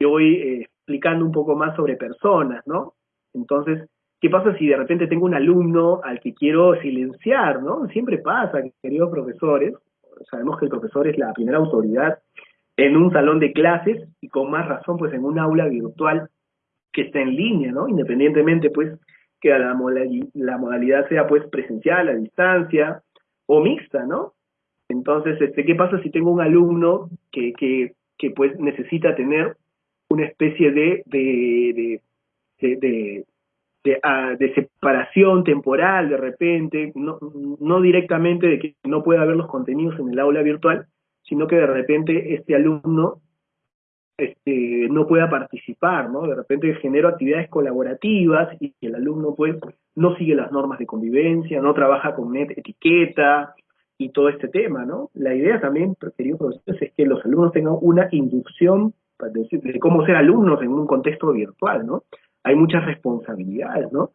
yo voy eh, explicando un poco más sobre personas, ¿no? Entonces, ¿qué pasa si de repente tengo un alumno al que quiero silenciar, ¿no? Siempre pasa, queridos profesores, sabemos que el profesor es la primera autoridad en un salón de clases y con más razón, pues en un aula virtual que está en línea, ¿no? Independientemente, pues, que la, modalidad sea, pues, presencial, a distancia o mixta, ¿no? Entonces, este, ¿qué pasa si tengo un alumno que, que, que pues necesita tener una especie de, de, de, ah, separación temporal de repente, no, no directamente de que no pueda ver los contenidos en el aula virtual, sino que de repente este alumno este, no pueda participar, ¿no? De repente genero actividades colaborativas y el alumno pues no sigue las normas de convivencia, no trabaja con net etiqueta y todo este tema, ¿no? La idea también, queridos profesores, es que los alumnos tengan una inducción de cómo ser alumnos en un contexto virtual, ¿no? Hay muchas responsabilidades, ¿no?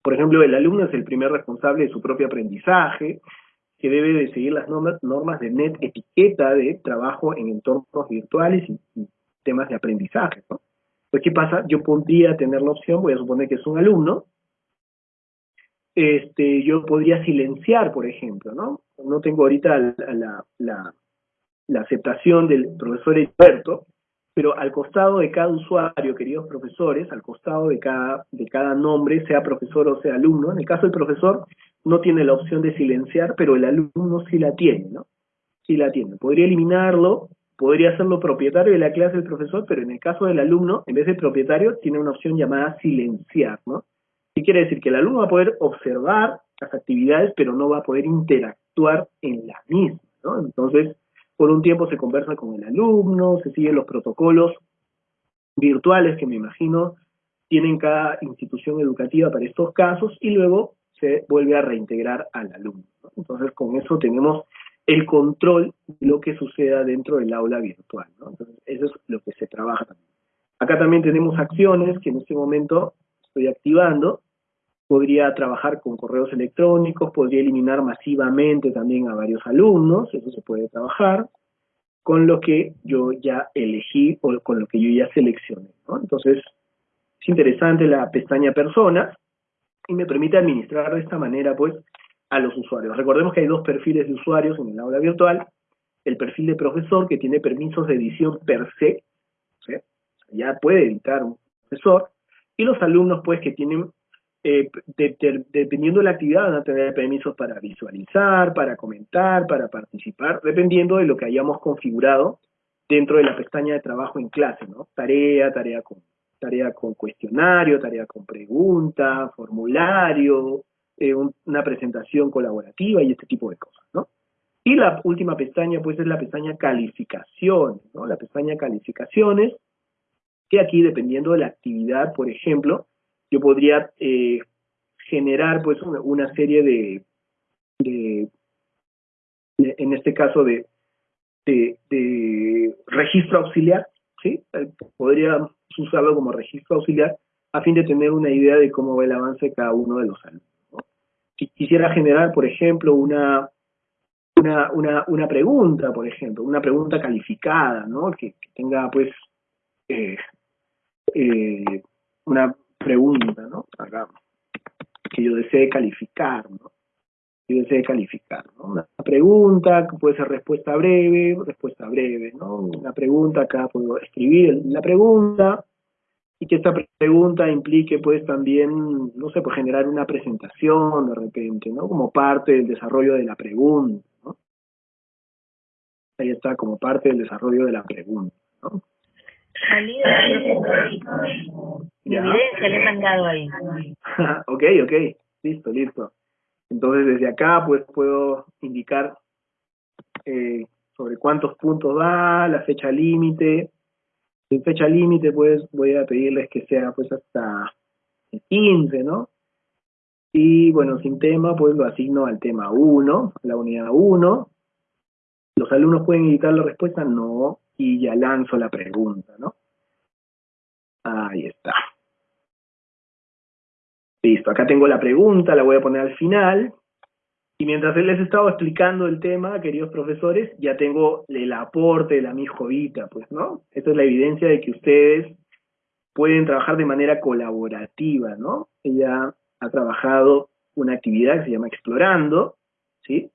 Por ejemplo, el alumno es el primer responsable de su propio aprendizaje, que debe de seguir las normas, de net etiqueta de trabajo en entornos virtuales y, temas de aprendizaje, ¿no? Pues, ¿qué pasa? Yo podría tener la opción, voy a suponer que es un alumno, este, yo podría silenciar, por ejemplo, ¿no? No tengo ahorita la, la, la aceptación del profesor experto, pero al costado de cada usuario, queridos profesores, al costado de cada, de cada nombre, sea profesor o sea alumno, en el caso del profesor no tiene la opción de silenciar, pero el alumno sí la tiene, ¿no? Sí la tiene. Podría eliminarlo, podría hacerlo propietario de la clase del profesor, pero en el caso del alumno, en vez de propietario, tiene una opción llamada silenciar, ¿no? ¿Qué quiere decir? Que el alumno va a poder observar las actividades, pero no va a poder interactuar en las mismas, ¿no? Entonces, por un tiempo se conversa con el alumno, se siguen los protocolos virtuales que me imagino tienen cada institución educativa para estos casos y luego se vuelve a reintegrar al alumno. Entonces con eso tenemos el control de lo que suceda dentro del aula virtual. Entonces eso es lo que se trabaja. Acá también tenemos acciones que en este momento estoy activando. Podría trabajar con correos electrónicos, podría eliminar masivamente también a varios alumnos, eso se puede trabajar con lo que yo ya elegí o con lo que yo ya seleccioné. Entonces, es interesante la pestaña personas y me permite administrar de esta manera pues a los usuarios. Recordemos que hay dos perfiles de usuarios en el aula virtual. El perfil de profesor que tiene permisos de edición per se, ya puede editar un profesor, y los alumnos pues que tienen eh, dependiendo de la actividad van a tener permisos para visualizar, para comentar, para participar, dependiendo de lo que hayamos configurado dentro de la pestaña de trabajo en clase, ¿no? Tarea, tarea con, tarea con cuestionario, tarea con pregunta, formulario, eh, una presentación colaborativa y este tipo de cosas, ¿no? Y la última pestaña, pues, es la pestaña calificaciones, ¿no? La pestaña calificaciones, que aquí, dependiendo de la actividad, por ejemplo, yo podría eh, generar pues una, serie de, en este caso de, de, registro auxiliar, ¿sí? Eh, podría usarlo como registro auxiliar a fin de tener una idea de cómo va el avance de cada uno de los alumnos. Si quisiera generar, por ejemplo, una, una, una, una pregunta, por ejemplo, una pregunta calificada, ¿no? Que, tenga, pues, eh, una pregunta, ¿no? Acá, que yo desee calificar, ¿no? Que yo desee calificar, ¿no? Una pregunta puede ser respuesta breve, respuesta breve, ¿no? Una pregunta, acá puedo escribir la pregunta y que esta pregunta implique, pues, también, no sé, pues generar una presentación de repente, ¿no? Como parte del desarrollo de la pregunta, ¿no? Ahí está, como parte del desarrollo de la pregunta, ¿no? Salido mi evidencia le he mandado ahí. ok, ok, listo, listo. Entonces desde acá pues puedo indicar eh, sobre cuántos puntos da, la fecha límite. En fecha límite pues voy a pedirles que sea pues hasta el 15, ¿no? Y bueno, sin tema pues lo asigno al tema 1, a la unidad 1. ¿Los alumnos pueden editar la respuesta? No y ya lanzo la pregunta, ¿no? Ahí está. Listo, acá tengo la pregunta, la voy a poner al final. Y mientras él les estaba explicando el tema, queridos profesores, ya tengo el aporte de la mi jovita, pues, ¿no? Esta es la evidencia de que ustedes pueden trabajar de manera colaborativa, ¿no? Ella ha trabajado una actividad que se llama Explorando, ¿sí?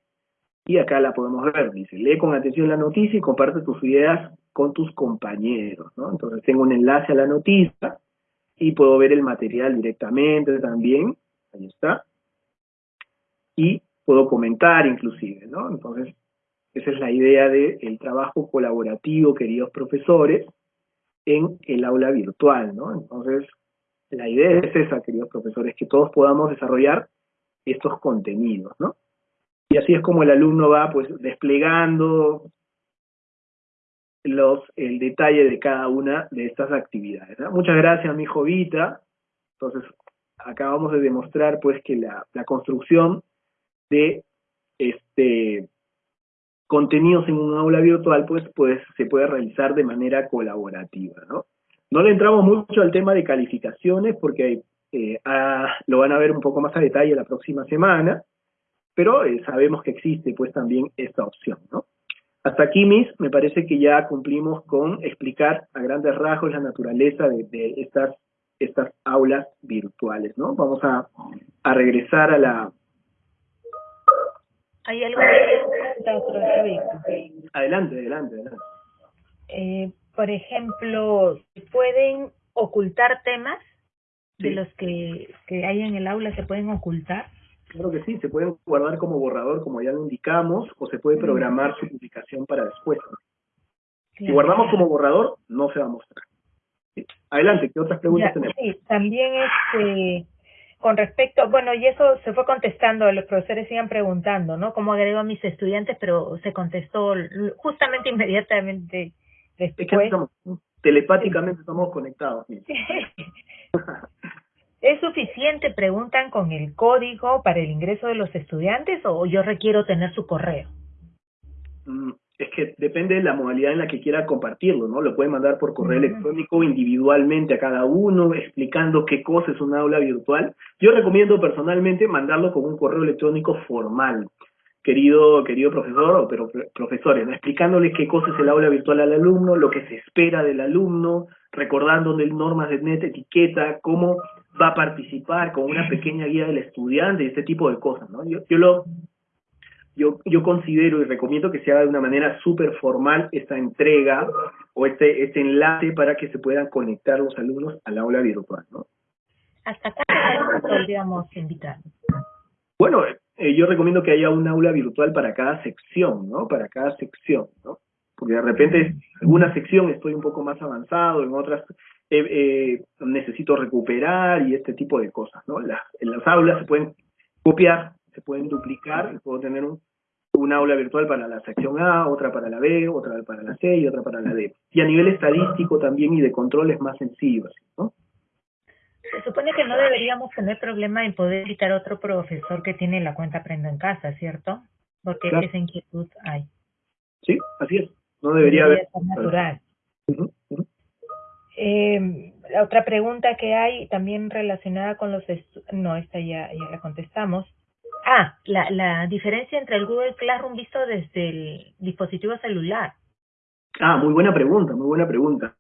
Y acá la podemos ver, dice, lee con atención la noticia y comparte tus ideas con tus compañeros, ¿no? Entonces tengo un enlace a la noticia y puedo ver el material directamente también, ahí está, y puedo comentar inclusive, ¿no? Entonces, esa es la idea del trabajo colaborativo, queridos profesores, en el aula virtual, ¿no? Entonces, la idea es esa, queridos profesores, que todos podamos desarrollar estos contenidos, ¿no? Y así es como el alumno va pues desplegando los, el detalle de cada una de estas actividades. Muchas gracias, mi jovita. Entonces, acabamos de demostrar pues que la, la construcción de este contenidos en un aula virtual pues, pues se puede realizar de manera colaborativa, ¿no? No le entramos mucho al tema de calificaciones porque eh, lo van a ver un poco más a detalle la próxima semana, pero eh, sabemos que existe pues también esta opción, ¿no? Hasta aquí, Miss, me parece que ya cumplimos con explicar a grandes rasgos la naturaleza de, de estas, estas aulas virtuales, ¿no? Vamos a, a regresar a la... ¿Hay algo Adelante, adelante, adelante. Eh, por ejemplo, ¿pueden ocultar temas de los que, que hay en el aula? ¿Se pueden ocultar? Claro que sí, se pueden guardar como borrador, como ya lo indicamos, o se puede programar su publicación para después. Si guardamos como borrador, no se va a mostrar. Adelante, ¿qué otras preguntas tenemos? Sí, también este, con respecto, bueno, y eso se fue contestando, los profesores iban preguntando, ¿no? ¿Cómo agrego a mis estudiantes? Pero se contestó justamente inmediatamente después. telepáticamente estamos conectados. ¿Es suficiente, preguntan, con el código para el ingreso de los estudiantes o yo requiero tener su correo? Mm, es que depende de la modalidad en la que quiera compartirlo, ¿no? Lo puede mandar por correo electrónico individualmente a cada uno, explicando qué cosa es un aula virtual. Yo recomiendo personalmente mandarlo con un correo electrónico formal, querido, querido profesor o pero, profesores, ¿no? explicándole qué cosa es el aula virtual al alumno, lo que se espera del alumno, recordándole normas de net, etiqueta, cómo va a participar con una pequeña guía del estudiante, este tipo de cosas, ¿no? Yo, yo lo yo, yo considero y recomiendo que se haga de una manera súper formal esta entrega o este, este enlace para que se puedan conectar los alumnos al aula virtual, ¿no? ¿Hasta cuándo podríamos invitar? Bueno, eh, yo recomiendo que haya un aula virtual para cada sección, ¿no? Para cada sección, ¿no? Porque de repente en alguna sección estoy un poco más avanzado, en otras eh, eh, necesito recuperar y este tipo de cosas, ¿no? Las, en las aulas se pueden copiar, se pueden duplicar, puedo tener un, un aula virtual para la sección A, otra para la B, otra para la C y otra para la D. Y a nivel estadístico también y de control es más sencillo, ¿no? Se supone que no deberíamos tener problema en poder invitar a otro profesor que tiene la cuenta Aprendo en Casa, ¿cierto? Porque esa inquietud hay. Sí, así es. No debería, haber. natural. Eh, la otra pregunta que hay también relacionada con los... No, esta ya, ya la contestamos. Ah, la, la diferencia entre el Google Classroom visto desde el dispositivo celular. Ah, muy buena pregunta, muy buena pregunta.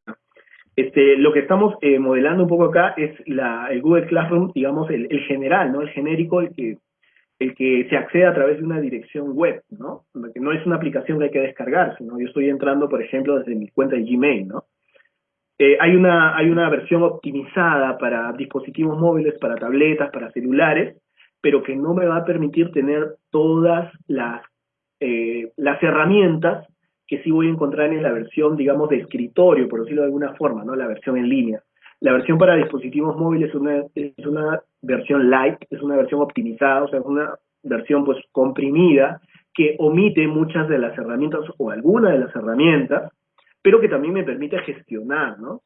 Este, lo que estamos eh, modelando un poco acá es la, el Google Classroom, digamos, el, el general, ¿no? El genérico, el que, el que se accede a través de una dirección web, ¿no? Que no es una aplicación que hay que descargar, sino yo estoy entrando, por ejemplo, desde mi cuenta de Gmail, ¿no? Eh, hay, una, hay una versión optimizada para dispositivos móviles, para tabletas, para celulares, pero que no me va a permitir tener todas las, eh, las herramientas que sí voy a encontrar en la versión, digamos, de escritorio, por decirlo de alguna forma, ¿no? La versión en línea. La versión para dispositivos móviles es una, es una versión light, es una versión optimizada, o sea, es una versión pues comprimida que omite muchas de las herramientas o algunas de las herramientas pero que también me permite gestionar, ¿no?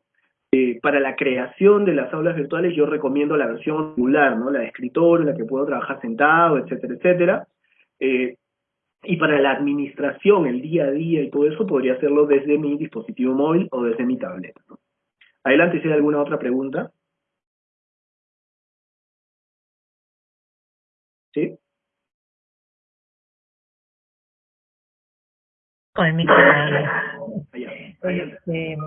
Eh, para la creación de las aulas virtuales yo recomiendo la versión modular, ¿no? La de escritorio, la que puedo trabajar sentado, etcétera, etcétera. Eh, y para la administración, el día a día y todo eso, podría hacerlo desde mi dispositivo móvil o desde mi tableta. Adelante, si hay alguna otra pregunta. ¿Sí? Con el micrófono. Este,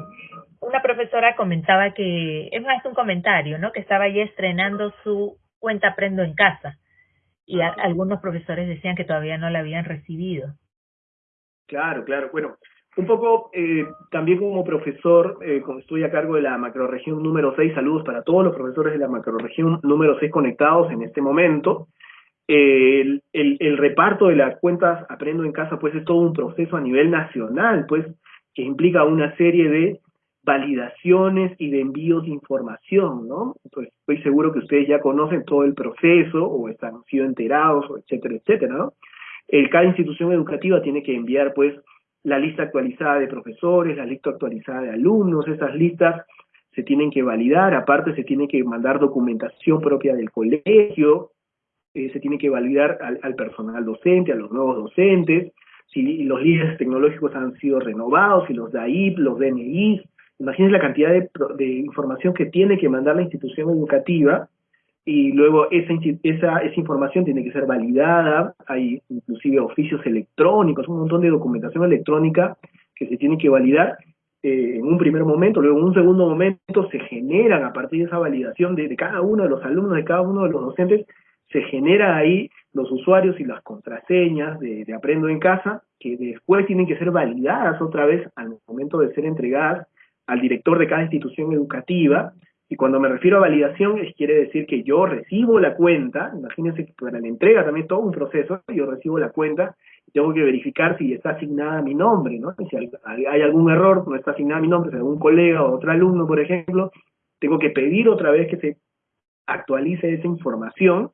una profesora comentaba que, es más un comentario, ¿no? Que estaba ya estrenando su cuenta Aprendo en Casa. Y algunos profesores decían que todavía no la habían recibido. Claro, claro. Bueno, un poco eh, también como profesor, eh, estoy a cargo de la macroregión número 6, saludos para todos los profesores de la macroregión número 6 conectados en este momento. el, reparto de las cuentas Aprendo en Casa, pues es todo un proceso a nivel nacional, pues que implica una serie de validaciones y de envíos de información, ¿no? Pues estoy seguro que ustedes ya conocen todo el proceso o están sido enterados, etcétera, etcétera, ¿no? El, cada institución educativa tiene que enviar, pues, la lista actualizada de profesores, la lista actualizada de alumnos, esas listas se tienen que validar, aparte se tiene que mandar documentación propia del colegio, eh, se tiene que validar al, personal docente, a los nuevos docentes, si los líderes tecnológicos han sido renovados, si los DAIP, los DNI, imagínense la cantidad de, de, información que tiene que mandar la institución educativa y luego esa, esa, esa información tiene que ser validada, hay inclusive oficios electrónicos, un montón de documentación electrónica que se tiene que validar eh, en un primer momento, luego en un segundo momento se generan a partir de esa validación de, cada uno de los alumnos, de cada uno de los docentes, se genera ahí los usuarios y las contraseñas de, de Aprendo en Casa, que después tienen que ser validadas otra vez al momento de ser entregadas al director de cada institución educativa, y cuando me refiero a validación, quiere decir que yo recibo la cuenta, imagínense que para la entrega también todo un proceso, yo recibo la cuenta, tengo que verificar si está asignada mi nombre, ¿no? Si hay, algún error, no está asignada mi nombre, si algún colega o otro alumno, por ejemplo, tengo que pedir otra vez que se actualice esa información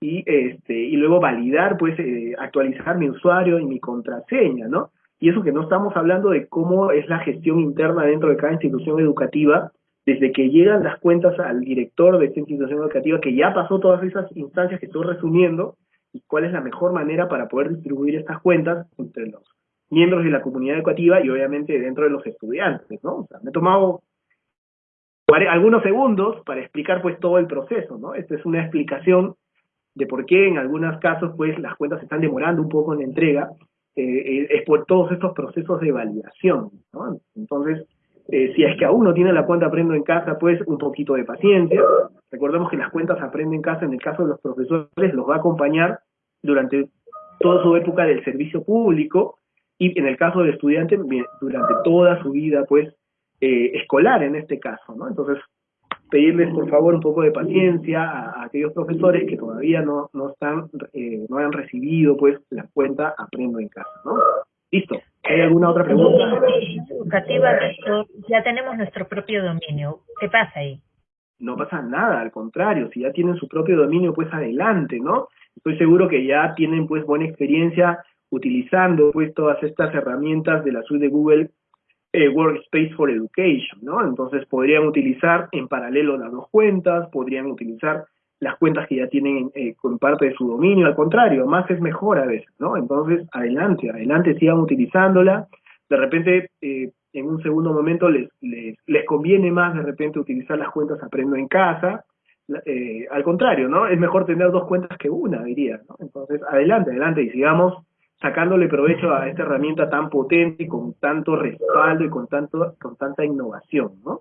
y este y luego validar, pues, eh, actualizar mi usuario y mi contraseña, ¿no? Y eso que no estamos hablando de cómo es la gestión interna dentro de cada institución educativa, desde que llegan las cuentas al director de esta institución educativa, que ya pasó todas esas instancias que estoy resumiendo, y cuál es la mejor manera para poder distribuir estas cuentas entre los miembros de la comunidad educativa y obviamente dentro de los estudiantes, ¿no? O sea, me he tomado algunos segundos para explicar pues todo el proceso, ¿no? Esta es una explicación de por qué en algunos casos pues las cuentas se están demorando un poco en la entrega, eh, eh, es por todos estos procesos de validación, ¿no? Entonces, eh, si es que aún no tiene la cuenta Aprendo en Casa, pues un poquito de paciencia. Recordemos que las cuentas Aprendo en Casa, en el caso de los profesores, los va a acompañar durante toda su época del servicio público y en el caso del estudiante durante toda su vida pues eh, escolar en este caso, ¿no? Entonces pedirles por favor un poco de paciencia a, aquellos profesores que todavía no, no están, eh, no han recibido pues la cuenta Aprendo en Casa, ¿no? Listo. ¿Hay alguna otra pregunta? Educativa, ya tenemos nuestro propio dominio. ¿Qué pasa ahí? No pasa nada, al contrario, si ya tienen su propio dominio, pues adelante, ¿no? Estoy seguro que ya tienen pues buena experiencia utilizando pues todas estas herramientas de la suite de Google eh, Workspace for Education, ¿no? Entonces podrían utilizar en paralelo las dos cuentas, podrían utilizar las cuentas que ya tienen eh, con parte de su dominio, al contrario, más es mejor a veces, ¿no? Entonces, adelante, adelante, sigan utilizándola. De repente, eh, en un segundo momento les, les, les, conviene más de repente utilizar las cuentas Aprendo en Casa, eh, al contrario, ¿no? Es mejor tener dos cuentas que una, diría, ¿no? Entonces, adelante, adelante y sigamos sacándole provecho a esta herramienta tan potente y con tanto respaldo y con tanto con tanta innovación, ¿no?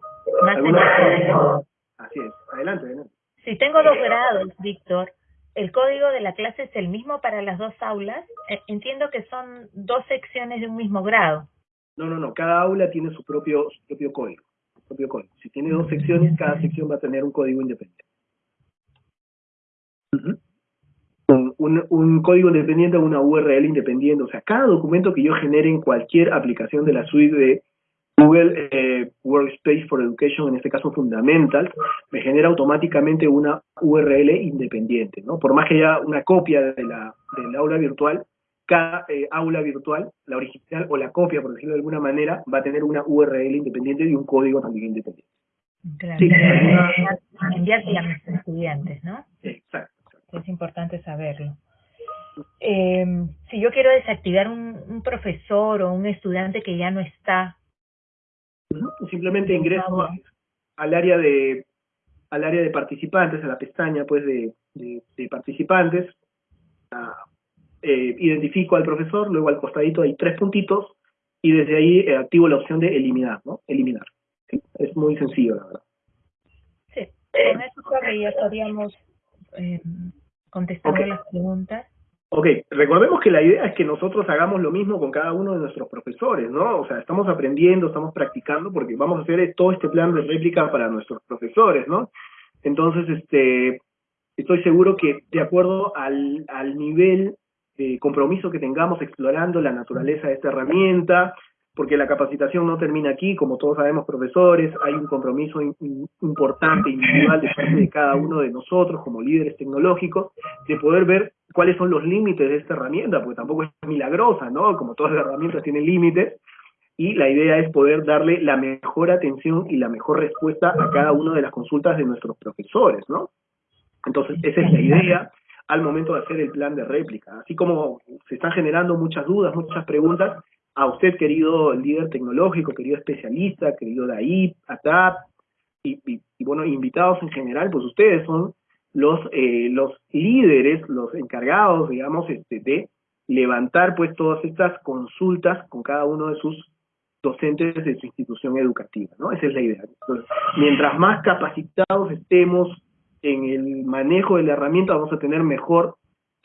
Así es, adelante, adelante. Si tengo dos grados, Víctor, ¿el código de la clase es el mismo para las dos aulas? Eh, entiendo que son dos secciones de un mismo grado. No, no, no, cada aula tiene su propio, su propio código. Su propio código. Si tiene dos secciones, cada sección va a tener un código independiente. un, un, código independiente o una URL independiente. O sea, cada documento que yo genere en cualquier aplicación de la suite de Google eh, Workspace for Education, en este caso Fundamental, me genera automáticamente una URL independiente. ¿no? Por más que haya una copia de la, del aula virtual, cada eh, aula virtual, la original o la copia, por decirlo de alguna manera, va a tener una URL independiente y un código también independiente. Claro, sí, a mis estudiantes, ¿no? Exacto es importante saberlo. Eh, si yo quiero desactivar un, un, profesor o un estudiante que ya no está. Simplemente ingreso al área de al área de participantes, a la pestaña pues de, de, participantes, eh, identifico al profesor, luego al costadito hay tres puntitos y desde ahí eh, activo la opción de eliminar, ¿no? Eliminar. Es muy sencillo, la verdad. Sí, con eso ya estaríamos eh, contestando las preguntas. Ok, recordemos que la idea es que nosotros hagamos lo mismo con cada uno de nuestros profesores, ¿no? O sea, estamos aprendiendo, estamos practicando, porque vamos a hacer todo este plan de réplica para nuestros profesores, ¿no? Entonces, este, estoy seguro que de acuerdo al, al nivel de compromiso que tengamos explorando la naturaleza de esta herramienta, porque la capacitación no termina aquí, como todos sabemos, profesores, hay un compromiso importante, individual de parte de cada uno de nosotros como líderes tecnológicos, de poder ver cuáles son los límites de esta herramienta, porque tampoco es milagrosa, ¿no? Como todas las herramientas tienen límites, y la idea es poder darle la mejor atención y la mejor respuesta a cada una de las consultas de nuestros profesores, ¿no? Entonces, esa es la idea al momento de hacer el plan de réplica. Así como se están generando muchas dudas, muchas preguntas, a usted, querido líder tecnológico, querido especialista, querido DAIP, ATAP, y, y, bueno, invitados en general, pues ustedes son los, eh, los líderes, los encargados, digamos, este, de levantar pues todas estas consultas con cada uno de sus docentes de su institución educativa, ¿no? Esa es la idea. Entonces, mientras más capacitados estemos en el manejo de la herramienta, vamos a tener mejor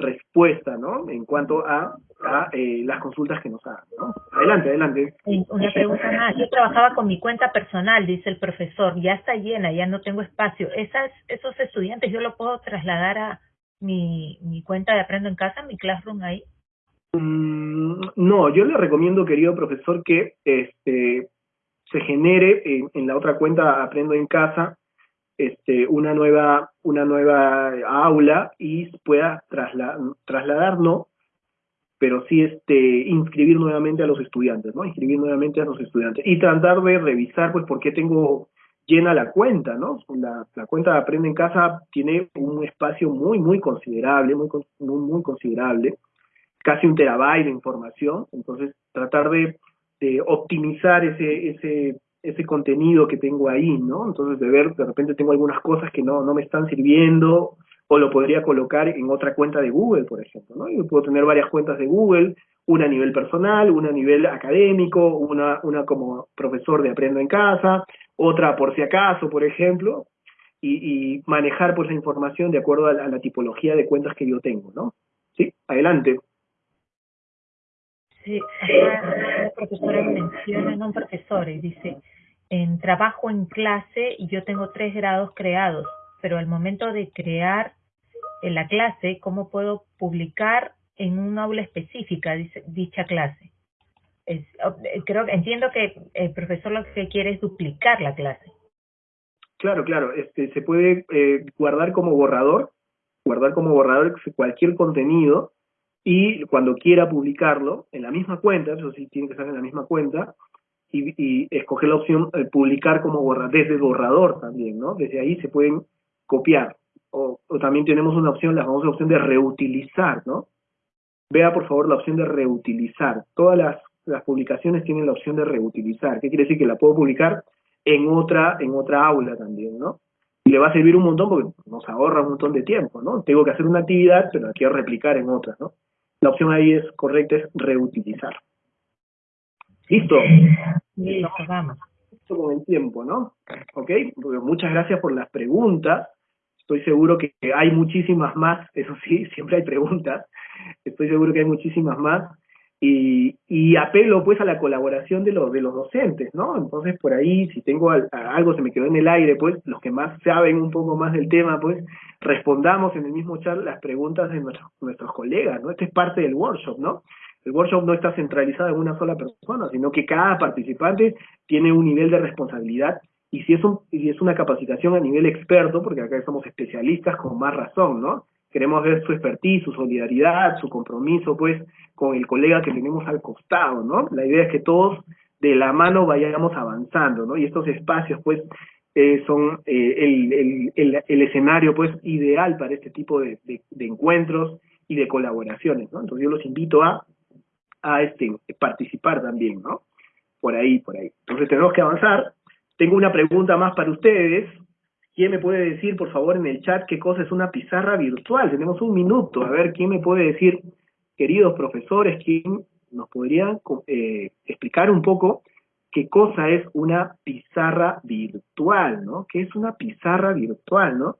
respuesta, ¿no? En cuanto a, a eh, las consultas que nos hagan, ¿no? Adelante, adelante. Una pregunta más. Yo trabajaba con mi cuenta personal, dice el profesor, ya está llena, ya no tengo espacio. Esas, esos estudiantes yo lo puedo trasladar a mi, mi cuenta de Aprendo en Casa, mi Classroom ahí. Mm, no, yo le recomiendo, querido profesor, que este se genere en, en la otra cuenta Aprendo en Casa este, una nueva una nueva aula y pueda trasladar, no, pero sí este inscribir nuevamente a los estudiantes, ¿no? Inscribir nuevamente a los estudiantes y tratar de revisar pues por qué tengo llena la cuenta, ¿no? La, cuenta de Aprende en Casa tiene un espacio muy muy considerable, muy muy, muy considerable, casi un terabyte de información, entonces tratar de, de optimizar ese ese ese contenido que tengo ahí, ¿no? Entonces de ver, de repente tengo algunas cosas que no, no me están sirviendo o lo podría colocar en otra cuenta de Google, por ejemplo, ¿no? Yo puedo tener varias cuentas de Google, una a nivel personal, una a nivel académico, una, una como profesor de Aprendo en Casa, otra por si acaso, por ejemplo, y, y manejar pues la información de acuerdo a la, a la tipología de cuentas que yo tengo, ¿no? Sí, adelante. Sí, acá la profesora menciona, no un profesor, y dice, en trabajo en clase y yo tengo tres grados creados, pero al momento de crear en la clase, ¿cómo puedo publicar en un aula específica dice, dicha clase? Es, creo entiendo que el profesor lo que quiere es duplicar la clase. Claro, claro, este, se puede eh, guardar como borrador, guardar como borrador cualquier contenido y cuando quiera publicarlo en la misma cuenta, eso sí tiene que estar en la misma cuenta, y, y escoger la opción de publicar como borrador, desde borrador también, ¿no? Desde ahí se pueden copiar. O, también tenemos una opción, la famosa opción de reutilizar, ¿no? Vea por favor la opción de reutilizar. Todas las, las publicaciones tienen la opción de reutilizar. ¿Qué quiere decir? Que la puedo publicar en otra, en otra aula también, ¿no? Y le va a servir un montón porque nos ahorra un montón de tiempo, ¿no? Tengo que hacer una actividad, pero la quiero replicar en otra, ¿no? La opción ahí es correcta, es reutilizar. ¿Listo? Listo, vamos. Listo con el tiempo, ¿no? ¿Ok? Muchas gracias por las preguntas. Estoy seguro que hay muchísimas más, eso sí, siempre hay preguntas. Estoy seguro que hay muchísimas más. Y, y apelo pues a la colaboración de los, de los docentes, ¿no? Entonces por ahí, si tengo algo se me quedó en el aire, pues los que más saben un poco más del tema, pues respondamos en el mismo chat las preguntas de nuestros, nuestros colegas, ¿no? Este es parte del workshop, ¿no? El workshop no está centralizado en una sola persona, sino que cada participante tiene un nivel de responsabilidad y si es, un, si es una capacitación a nivel experto, porque acá somos especialistas con más razón, ¿no? Queremos ver su expertise, su solidaridad, su compromiso, pues, con el colega que tenemos al costado, ¿no? La idea es que todos de la mano vayamos avanzando, ¿no? Y estos espacios, pues, eh, son eh, el, escenario, pues, ideal para este tipo de, de, de, encuentros y de colaboraciones, ¿no? Entonces yo los invito a, a este, participar también, ¿no? Por ahí, por ahí. Entonces tenemos que avanzar. Tengo una pregunta más para ustedes, ¿Quién me puede decir, por favor, en el chat qué cosa es una pizarra virtual? Tenemos un minuto. A ver, ¿quién me puede decir, queridos profesores, quién nos podría eh, explicar un poco qué cosa es una pizarra virtual, ¿no? ¿Qué es una pizarra virtual, no?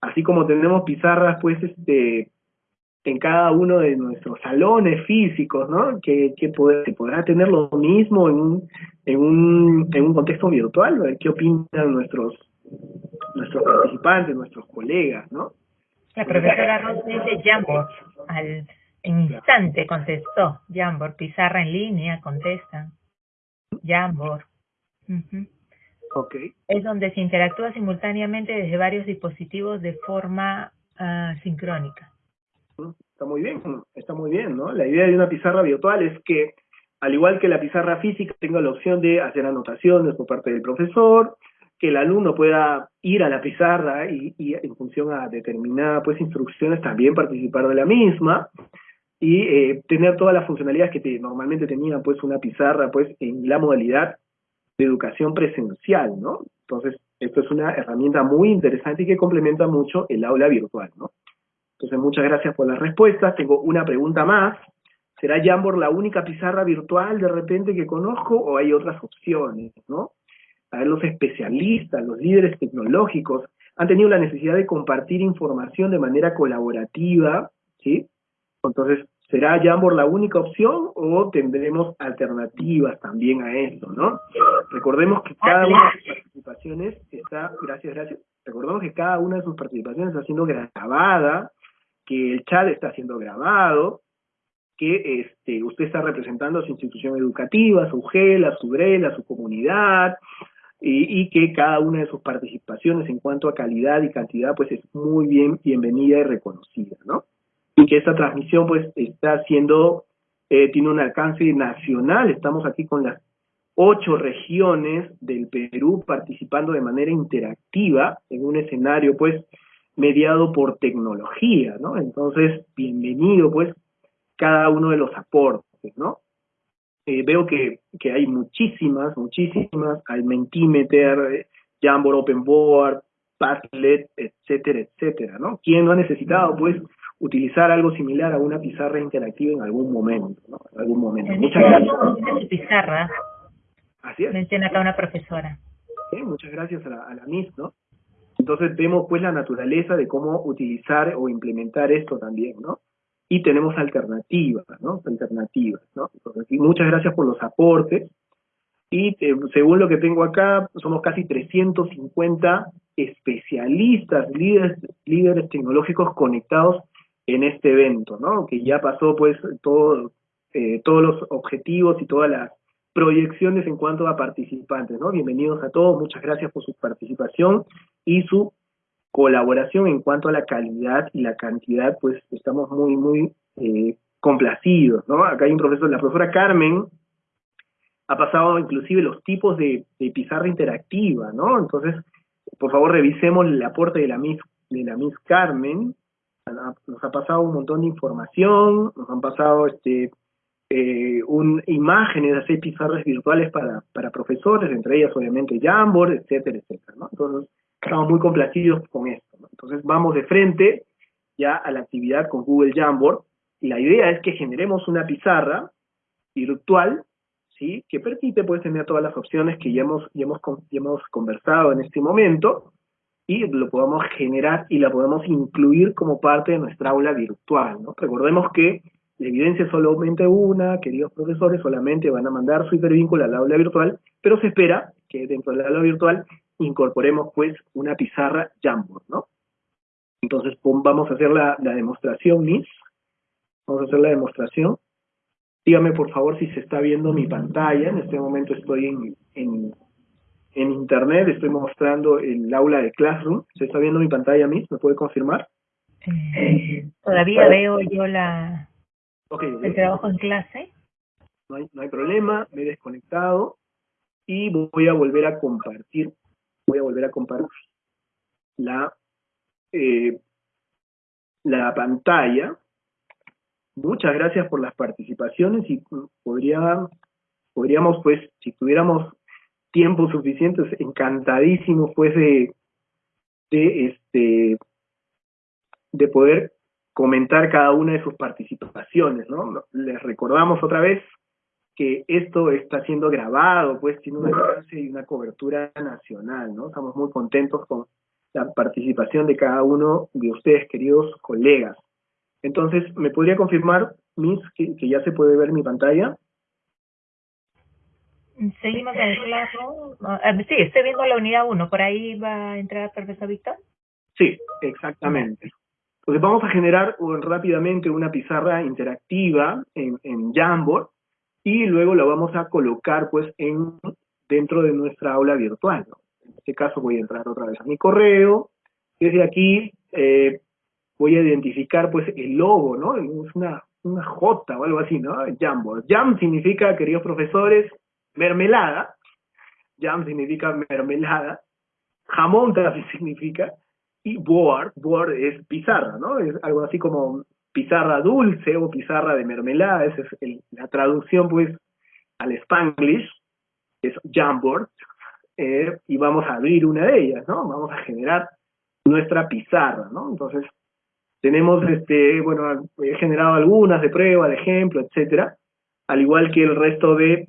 Así como tenemos pizarras, pues, este, en cada uno de nuestros salones físicos, ¿no? Que poder, podrá tener lo mismo en un, en un, en un contexto virtual. ¿Qué opinan nuestros nuestros participantes, nuestros colegas, ¿no? La profesora Ross dice Jamboard, al instante contestó, Jamboard, pizarra en línea, contesta, Jamboard. Uh okay. Es donde se interactúa simultáneamente desde varios dispositivos de forma uh, sincrónica. está muy bien, está muy bien, ¿no? La idea de una pizarra virtual es que, al igual que la pizarra física, tenga la opción de hacer anotaciones por parte del profesor, que el alumno pueda ir a la pizarra y, en función a determinadas pues, instrucciones también participar de la misma, y eh, tener todas las funcionalidades que normalmente tenía pues una pizarra pues en la modalidad de educación presencial, ¿no? Entonces, esto es una herramienta muy interesante y que complementa mucho el aula virtual, ¿no? Entonces, muchas gracias por las respuestas. Tengo una pregunta más. ¿Será Jamboard la única pizarra virtual de repente que conozco o hay otras opciones, no? A ver, los especialistas, los líderes tecnológicos han tenido la necesidad de compartir información de manera colaborativa, ¿sí? Entonces, ¿será Jamboard la única opción o tendremos alternativas también a esto, no? Recordemos que cada una de sus participaciones está, gracias, gracias, recordemos que cada una de sus participaciones está siendo grabada, que el chat está siendo grabado, que este, usted está representando a su institución educativa, su GEL, a su GREL, a su comunidad, y, y, que cada una de sus participaciones en cuanto a calidad y cantidad pues es muy bien bienvenida y reconocida, ¿no? y que esta transmisión pues está siendo, eh, tiene un alcance nacional, estamos aquí con las ocho regiones del Perú participando de manera interactiva en un escenario pues mediado por tecnología, ¿no? Entonces, bienvenido pues cada uno de los aportes, ¿no? Eh, veo que, que hay muchísimas, muchísimas, hay Mentimeter, Jamboard Open Board, Padlet, etcétera, etcétera, ¿no? ¿Quién no ha necesitado pues utilizar algo similar a una pizarra interactiva en algún momento, ¿no? En algún momento. muchas gracias. pizarra. Así es. Menciona acá una profesora. Sí, muchas gracias a la, a la MIS, ¿no? Entonces vemos pues la naturaleza de cómo utilizar o implementar esto también, ¿no? Y tenemos alternativas, ¿no? Alternativas, ¿no? Entonces, muchas gracias por los aportes. Y eh, según lo que tengo acá, somos casi 350 especialistas, líderes, líderes tecnológicos conectados en este evento, ¿no? Que ya pasó pues todo, eh, todos los objetivos y todas las proyecciones en cuanto a participantes, ¿no? Bienvenidos a todos, muchas gracias por su participación y su colaboración en cuanto a la calidad y la cantidad, pues estamos muy, muy eh, complacidos, ¿no? Acá hay un profesor, la profesora Carmen ha pasado inclusive los tipos de, pizarra interactiva, ¿no? Entonces, por favor, revisemos el aporte de la Miss, de la Miss Carmen, nos ha pasado un montón de información, nos han pasado este eh, un, imágenes hacer pizarras virtuales para, para profesores, entre ellas obviamente Jamboard, etcétera, etcétera, ¿no? Entonces, estamos muy complacidos con esto. Entonces, vamos de frente ya a la actividad con Google Jamboard, y la idea es que generemos una pizarra virtual, ¿sí? Que permite, pues, tener todas las opciones que ya hemos, ya hemos, ya hemos conversado en este momento, y lo podamos generar y la podemos incluir como parte de nuestra aula virtual. ¿no? Recordemos que la evidencia es solamente una, queridos profesores, solamente van a mandar su hipervínculo al aula virtual, pero se espera que dentro del aula virtual incorporemos pues una pizarra Jamboard, ¿no? Entonces vamos a hacer la, demostración, Miss. Vamos a hacer la demostración. Dígame por favor si se está viendo mi pantalla. En este momento estoy en en internet estoy mostrando el aula de Classroom. ¿Se está viendo mi pantalla mí? ¿Me puede confirmar? Eh, todavía veo yo la el trabajo en clase. No hay, no hay problema, me he desconectado y voy a volver a compartir, voy a volver a compartir la, eh, la pantalla. Muchas gracias por las participaciones y podría, podríamos, pues, si tuviéramos tiempo suficiente, encantadísimo pues de, este de poder comentar cada una de sus participaciones, ¿no? Les recordamos otra vez que esto está siendo grabado, pues tiene un alcance y una cobertura nacional, ¿no? Estamos muy contentos con la participación de cada uno de ustedes, queridos colegas. Entonces, ¿me podría confirmar, Miss, que, que ya se puede ver mi pantalla? Seguimos en el claro. Sí, estoy viendo la unidad 1. ¿Por ahí va a entrar profesor Víctor? Sí, exactamente. Entonces vamos a generar rápidamente una pizarra interactiva en, en Jamboard y luego la vamos a colocar pues en dentro de nuestra aula virtual. En este caso voy a entrar otra vez a mi correo. Desde aquí eh, voy a identificar pues el logo, ¿no? Es una, una J o algo así, ¿no? Jamboard. Jam significa, queridos profesores, mermelada. Jam significa mermelada. Jamón también significa. Y board, board es pizarra, ¿no? Es algo así como pizarra dulce o pizarra de mermelada. Esa es la traducción, pues, al Spanglish, es Jamboard. Eh, y vamos a abrir una de ellas, ¿no? Vamos a generar nuestra pizarra, ¿no? Entonces, tenemos, este, bueno, he generado algunas de prueba, de ejemplo, etcétera, al igual que el resto de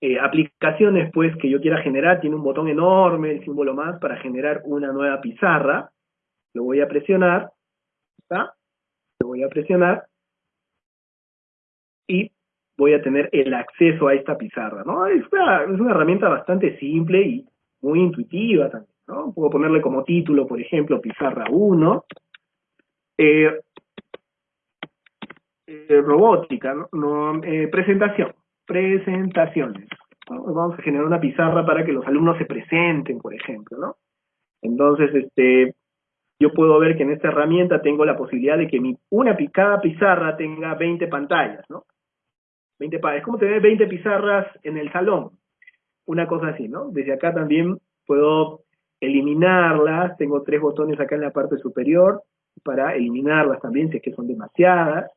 eh, aplicaciones, pues, que yo quiera generar, tiene un botón enorme, el símbolo más, para generar una nueva pizarra, lo voy a presionar, ¿está? Lo voy a presionar, y voy a tener el acceso a esta pizarra, ¿no? Es una, es una herramienta bastante simple y muy intuitiva también, ¿no? Puedo ponerle como título, por ejemplo, pizarra 1, eh, eh, robótica, ¿no? Eh, presentación, presentaciones. Vamos a generar una pizarra para que los alumnos se presenten, por ejemplo, ¿no? Entonces, este, yo puedo ver que en esta herramienta tengo la posibilidad de que mi, una cada pizarra tenga 20 pantallas, ¿no? 20 es como tener 20 pizarras en el salón, una cosa así, ¿no? Desde acá también puedo eliminarlas, tengo tres botones acá en la parte superior, para eliminarlas también si es que son demasiadas.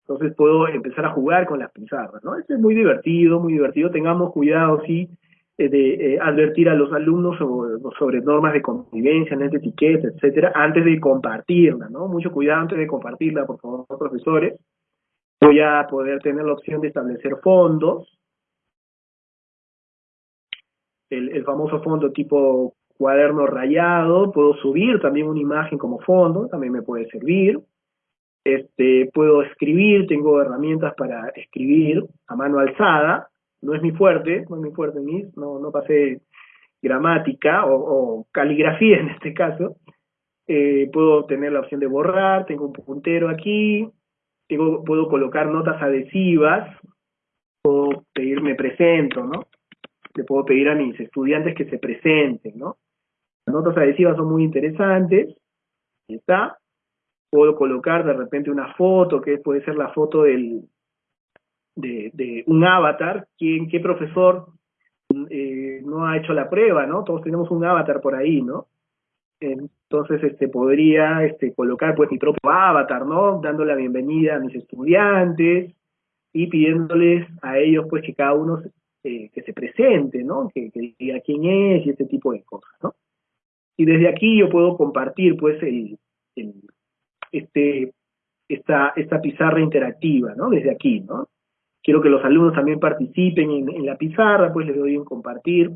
Entonces puedo empezar a jugar con las pizarras, ¿no? Esto es muy divertido, muy divertido. Tengamos cuidado, sí, de eh, advertir a los alumnos sobre, normas de convivencia, de etiqueta, etcétera, antes de compartirla, ¿no? Mucho cuidado antes de compartirla, por favor, profesores. Voy a poder tener la opción de establecer fondos. El, el famoso fondo tipo cuaderno rayado, puedo subir también una imagen como fondo, también me puede servir. Este, puedo escribir, tengo herramientas para escribir a mano alzada, no es mi fuerte, no es mi fuerte, no, no pasé gramática o, caligrafía en este caso. Eh, puedo tener la opción de borrar, tengo un puntero aquí, puedo colocar notas adhesivas, puedo pedir me presento, ¿no? Le puedo pedir a mis estudiantes que se presenten, ¿no? Las notas adhesivas son muy interesantes. Ahí está. Puedo colocar de repente una foto, que puede ser la foto del, de, un avatar. ¿Quién, ¿Qué profesor eh, no ha hecho la prueba, no? Todos tenemos un avatar por ahí, ¿no? Entonces, este, podría este, colocar pues mi propio avatar, ¿no? Dando la bienvenida a mis estudiantes y pidiéndoles a ellos pues que cada uno eh, que se presente, ¿no? Que, diga quién es y este tipo de cosas, ¿no? Y desde aquí yo puedo compartir pues el, este, esta, esta pizarra interactiva, ¿no? Desde aquí, ¿no? Quiero que los alumnos también participen en, la pizarra, pues les doy un compartir.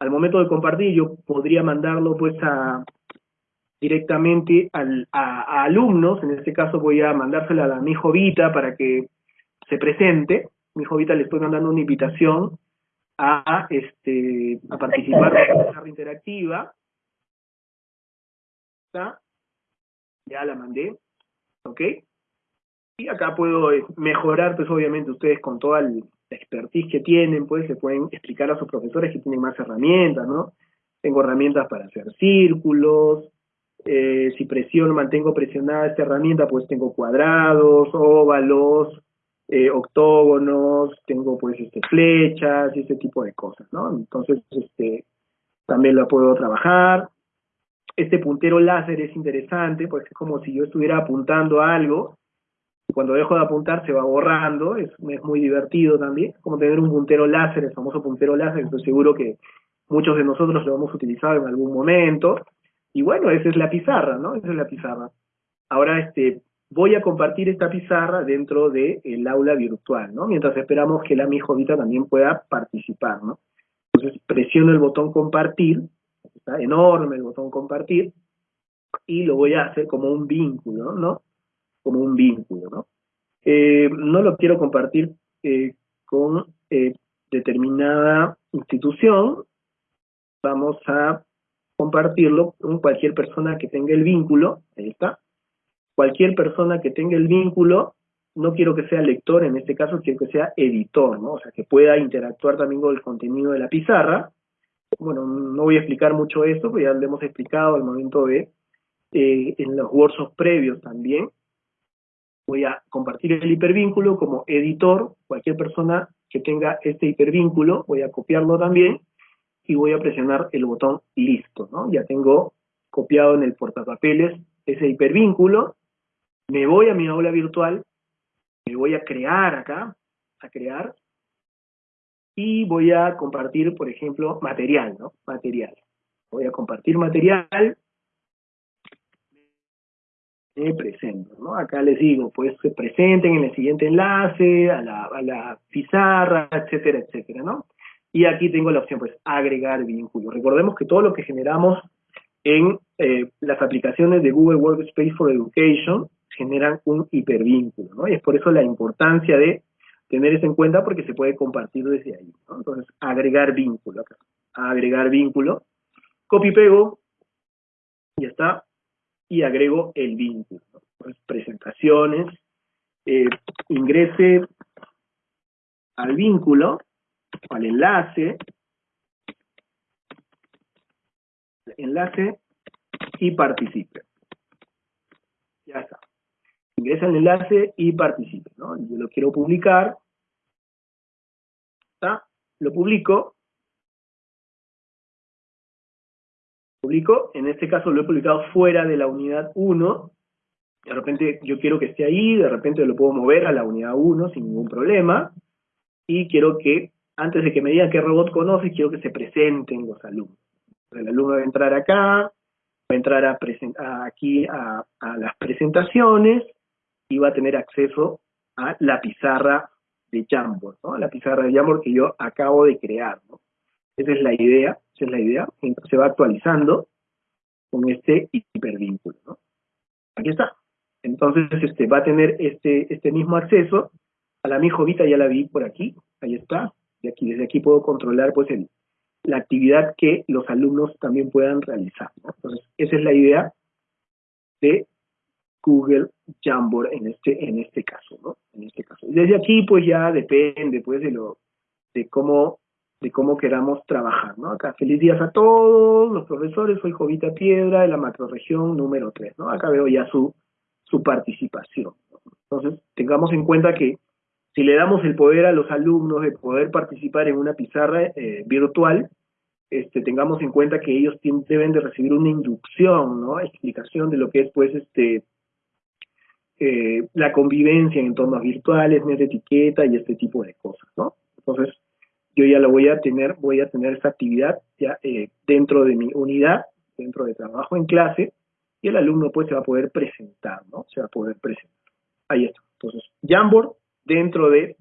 Al momento de compartir yo podría mandarlo pues directamente al, a, alumnos, en este caso voy a mandársela a mi jovita para que se presente, mi jovita le estoy mandando una invitación a, este, a participar en la pizarra interactiva, ya la mandé, ¿ok? Y acá puedo eh, mejorar, pues obviamente ustedes con toda la expertise que tienen, pues se pueden explicar a sus profesores que tienen más herramientas, ¿no? Tengo herramientas para hacer círculos, eh, si presiono, mantengo presionada esta herramienta, pues tengo cuadrados, óvalos, eh, octógonos, tengo pues este flechas y ese tipo de cosas, ¿no? Entonces, este, también la puedo trabajar. Este puntero láser es interesante porque es como si yo estuviera apuntando a algo cuando dejo de apuntar se va borrando, es, muy divertido también, como tener un puntero láser, el famoso puntero láser, estoy seguro que muchos de nosotros lo hemos utilizado en algún momento, y bueno, esa es la pizarra, ¿no? Esa es la pizarra. Ahora, este, voy a compartir esta pizarra dentro del el aula virtual, ¿no? Mientras esperamos que la mi jovita también pueda participar, ¿no? Entonces presiono el botón compartir está enorme el botón compartir, y lo voy a hacer como un vínculo, ¿no? Como un vínculo, ¿no? Eh, no lo quiero compartir eh, con eh, determinada institución, vamos a compartirlo con cualquier persona que tenga el vínculo, ahí está, cualquier persona que tenga el vínculo, no quiero que sea lector, en este caso quiero que sea editor, ¿no? O sea, que pueda interactuar también con el contenido de la pizarra, bueno, no voy a explicar mucho esto, ya lo hemos explicado al momento de en los workshops previos también. Voy a compartir el hipervínculo como editor, cualquier persona que tenga este hipervínculo, voy a copiarlo también y voy a presionar el botón listo. Ya tengo copiado en el portapapeles ese hipervínculo, me voy a mi aula virtual, me voy a crear acá, a crear, y voy a compartir, por ejemplo, material, ¿no? Material. Voy a compartir material, me presento, ¿no? Acá les digo, pues se presenten en el siguiente enlace, a la, pizarra, etcétera, etcétera, ¿no? Y aquí tengo la opción, pues, agregar vínculo. Recordemos que todo lo que generamos en eh, las aplicaciones de Google Workspace for Education generan un hipervínculo, ¿no? Y es por eso la importancia de tener eso en cuenta porque se puede compartir desde ahí. Entonces, agregar vínculo acá. Agregar vínculo. Copy pego. Ya está. Y agrego el vínculo. Pues, presentaciones. Eh, ingrese al vínculo, al enlace, enlace y participe. Ya está. Ingresa el enlace y participe. ¿no? Yo lo quiero publicar. ¿Está? Lo publico. En este caso lo he publicado fuera de la unidad 1. De repente yo quiero que esté ahí, de repente lo puedo mover a la unidad 1 sin ningún problema. Y quiero que, antes de que me digan qué robot conoce, quiero que se presenten los alumnos. El alumno va a entrar acá, va a entrar a aquí a, las presentaciones y va a tener acceso a la pizarra de Jamboard, ¿no? La pizarra de Jamboard que yo acabo de crear, ¿no? Esa es la idea, esa es la idea. se va actualizando con este hipervínculo. Aquí está. Entonces, este, va a tener este, este mismo acceso. A la mi jovita ya la vi por aquí, ahí está. Desde aquí puedo controlar, pues, el, la actividad que los alumnos también puedan realizar. Entonces, esa es la idea de Google Jamboard en este, en este caso. En este caso. Desde aquí, pues ya depende, pues, de lo, de cómo, de cómo queramos trabajar, ¿no? Acá, feliz días a todos los profesores, soy Jovita Piedra de la macroregión número 3, ¿no? Acá veo ya su, su participación. Entonces, tengamos en cuenta que si le damos el poder a los alumnos de poder participar en una pizarra eh, virtual, este, tengamos en cuenta que ellos deben de recibir una inducción, ¿no? Explicación de lo que es, pues, este, eh, la convivencia en entornos virtuales, de etiqueta y este tipo de cosas, ¿no? Entonces, yo ya lo voy a tener, voy a tener esa actividad ya eh, dentro de mi unidad, dentro de trabajo en clase, y el alumno pues se va a poder presentar, ¿no? Se va a poder presentar. Ahí está. Entonces, Jamboard dentro de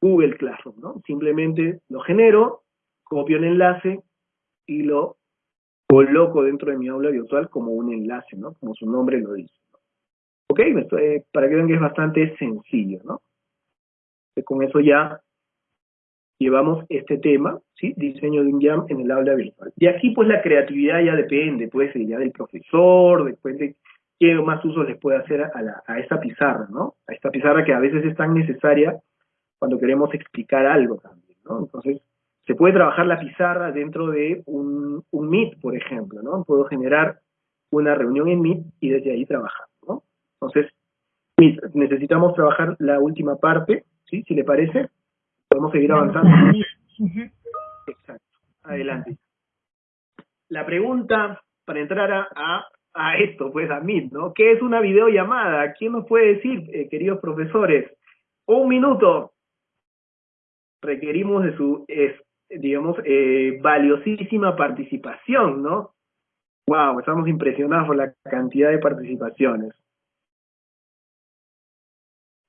Google Classroom, ¿no? Simplemente lo genero, copio el enlace, y lo coloco dentro de mi aula virtual como un enlace, ¿no? Como su nombre lo dice. ¿Ok? para que vean que es bastante sencillo, ¿no? con eso ya llevamos este tema, ¿sí? Diseño de un jam en el aula virtual. Y aquí pues la creatividad ya depende, puede ser ya del profesor, después de qué más uso les puede hacer a, la, esta pizarra, ¿no? A esta pizarra que a veces es tan necesaria cuando queremos explicar algo también, ¿no? Entonces, se puede trabajar la pizarra dentro de un, Meet, por ejemplo, ¿no? Puedo generar una reunión en Meet y desde ahí trabajar, ¿no? Entonces, necesitamos trabajar la última parte, ¿sí? Si le parece, podemos seguir avanzando. Exacto. Adelante. La pregunta para entrar a, a, esto, pues a Meet, ¿no? ¿Qué es una videollamada? ¿Quién nos puede decir, eh, queridos profesores? Un minuto. Requerimos de su digamos, eh, valiosísima participación, ¿no? Wow, estamos impresionados por la cantidad de participaciones.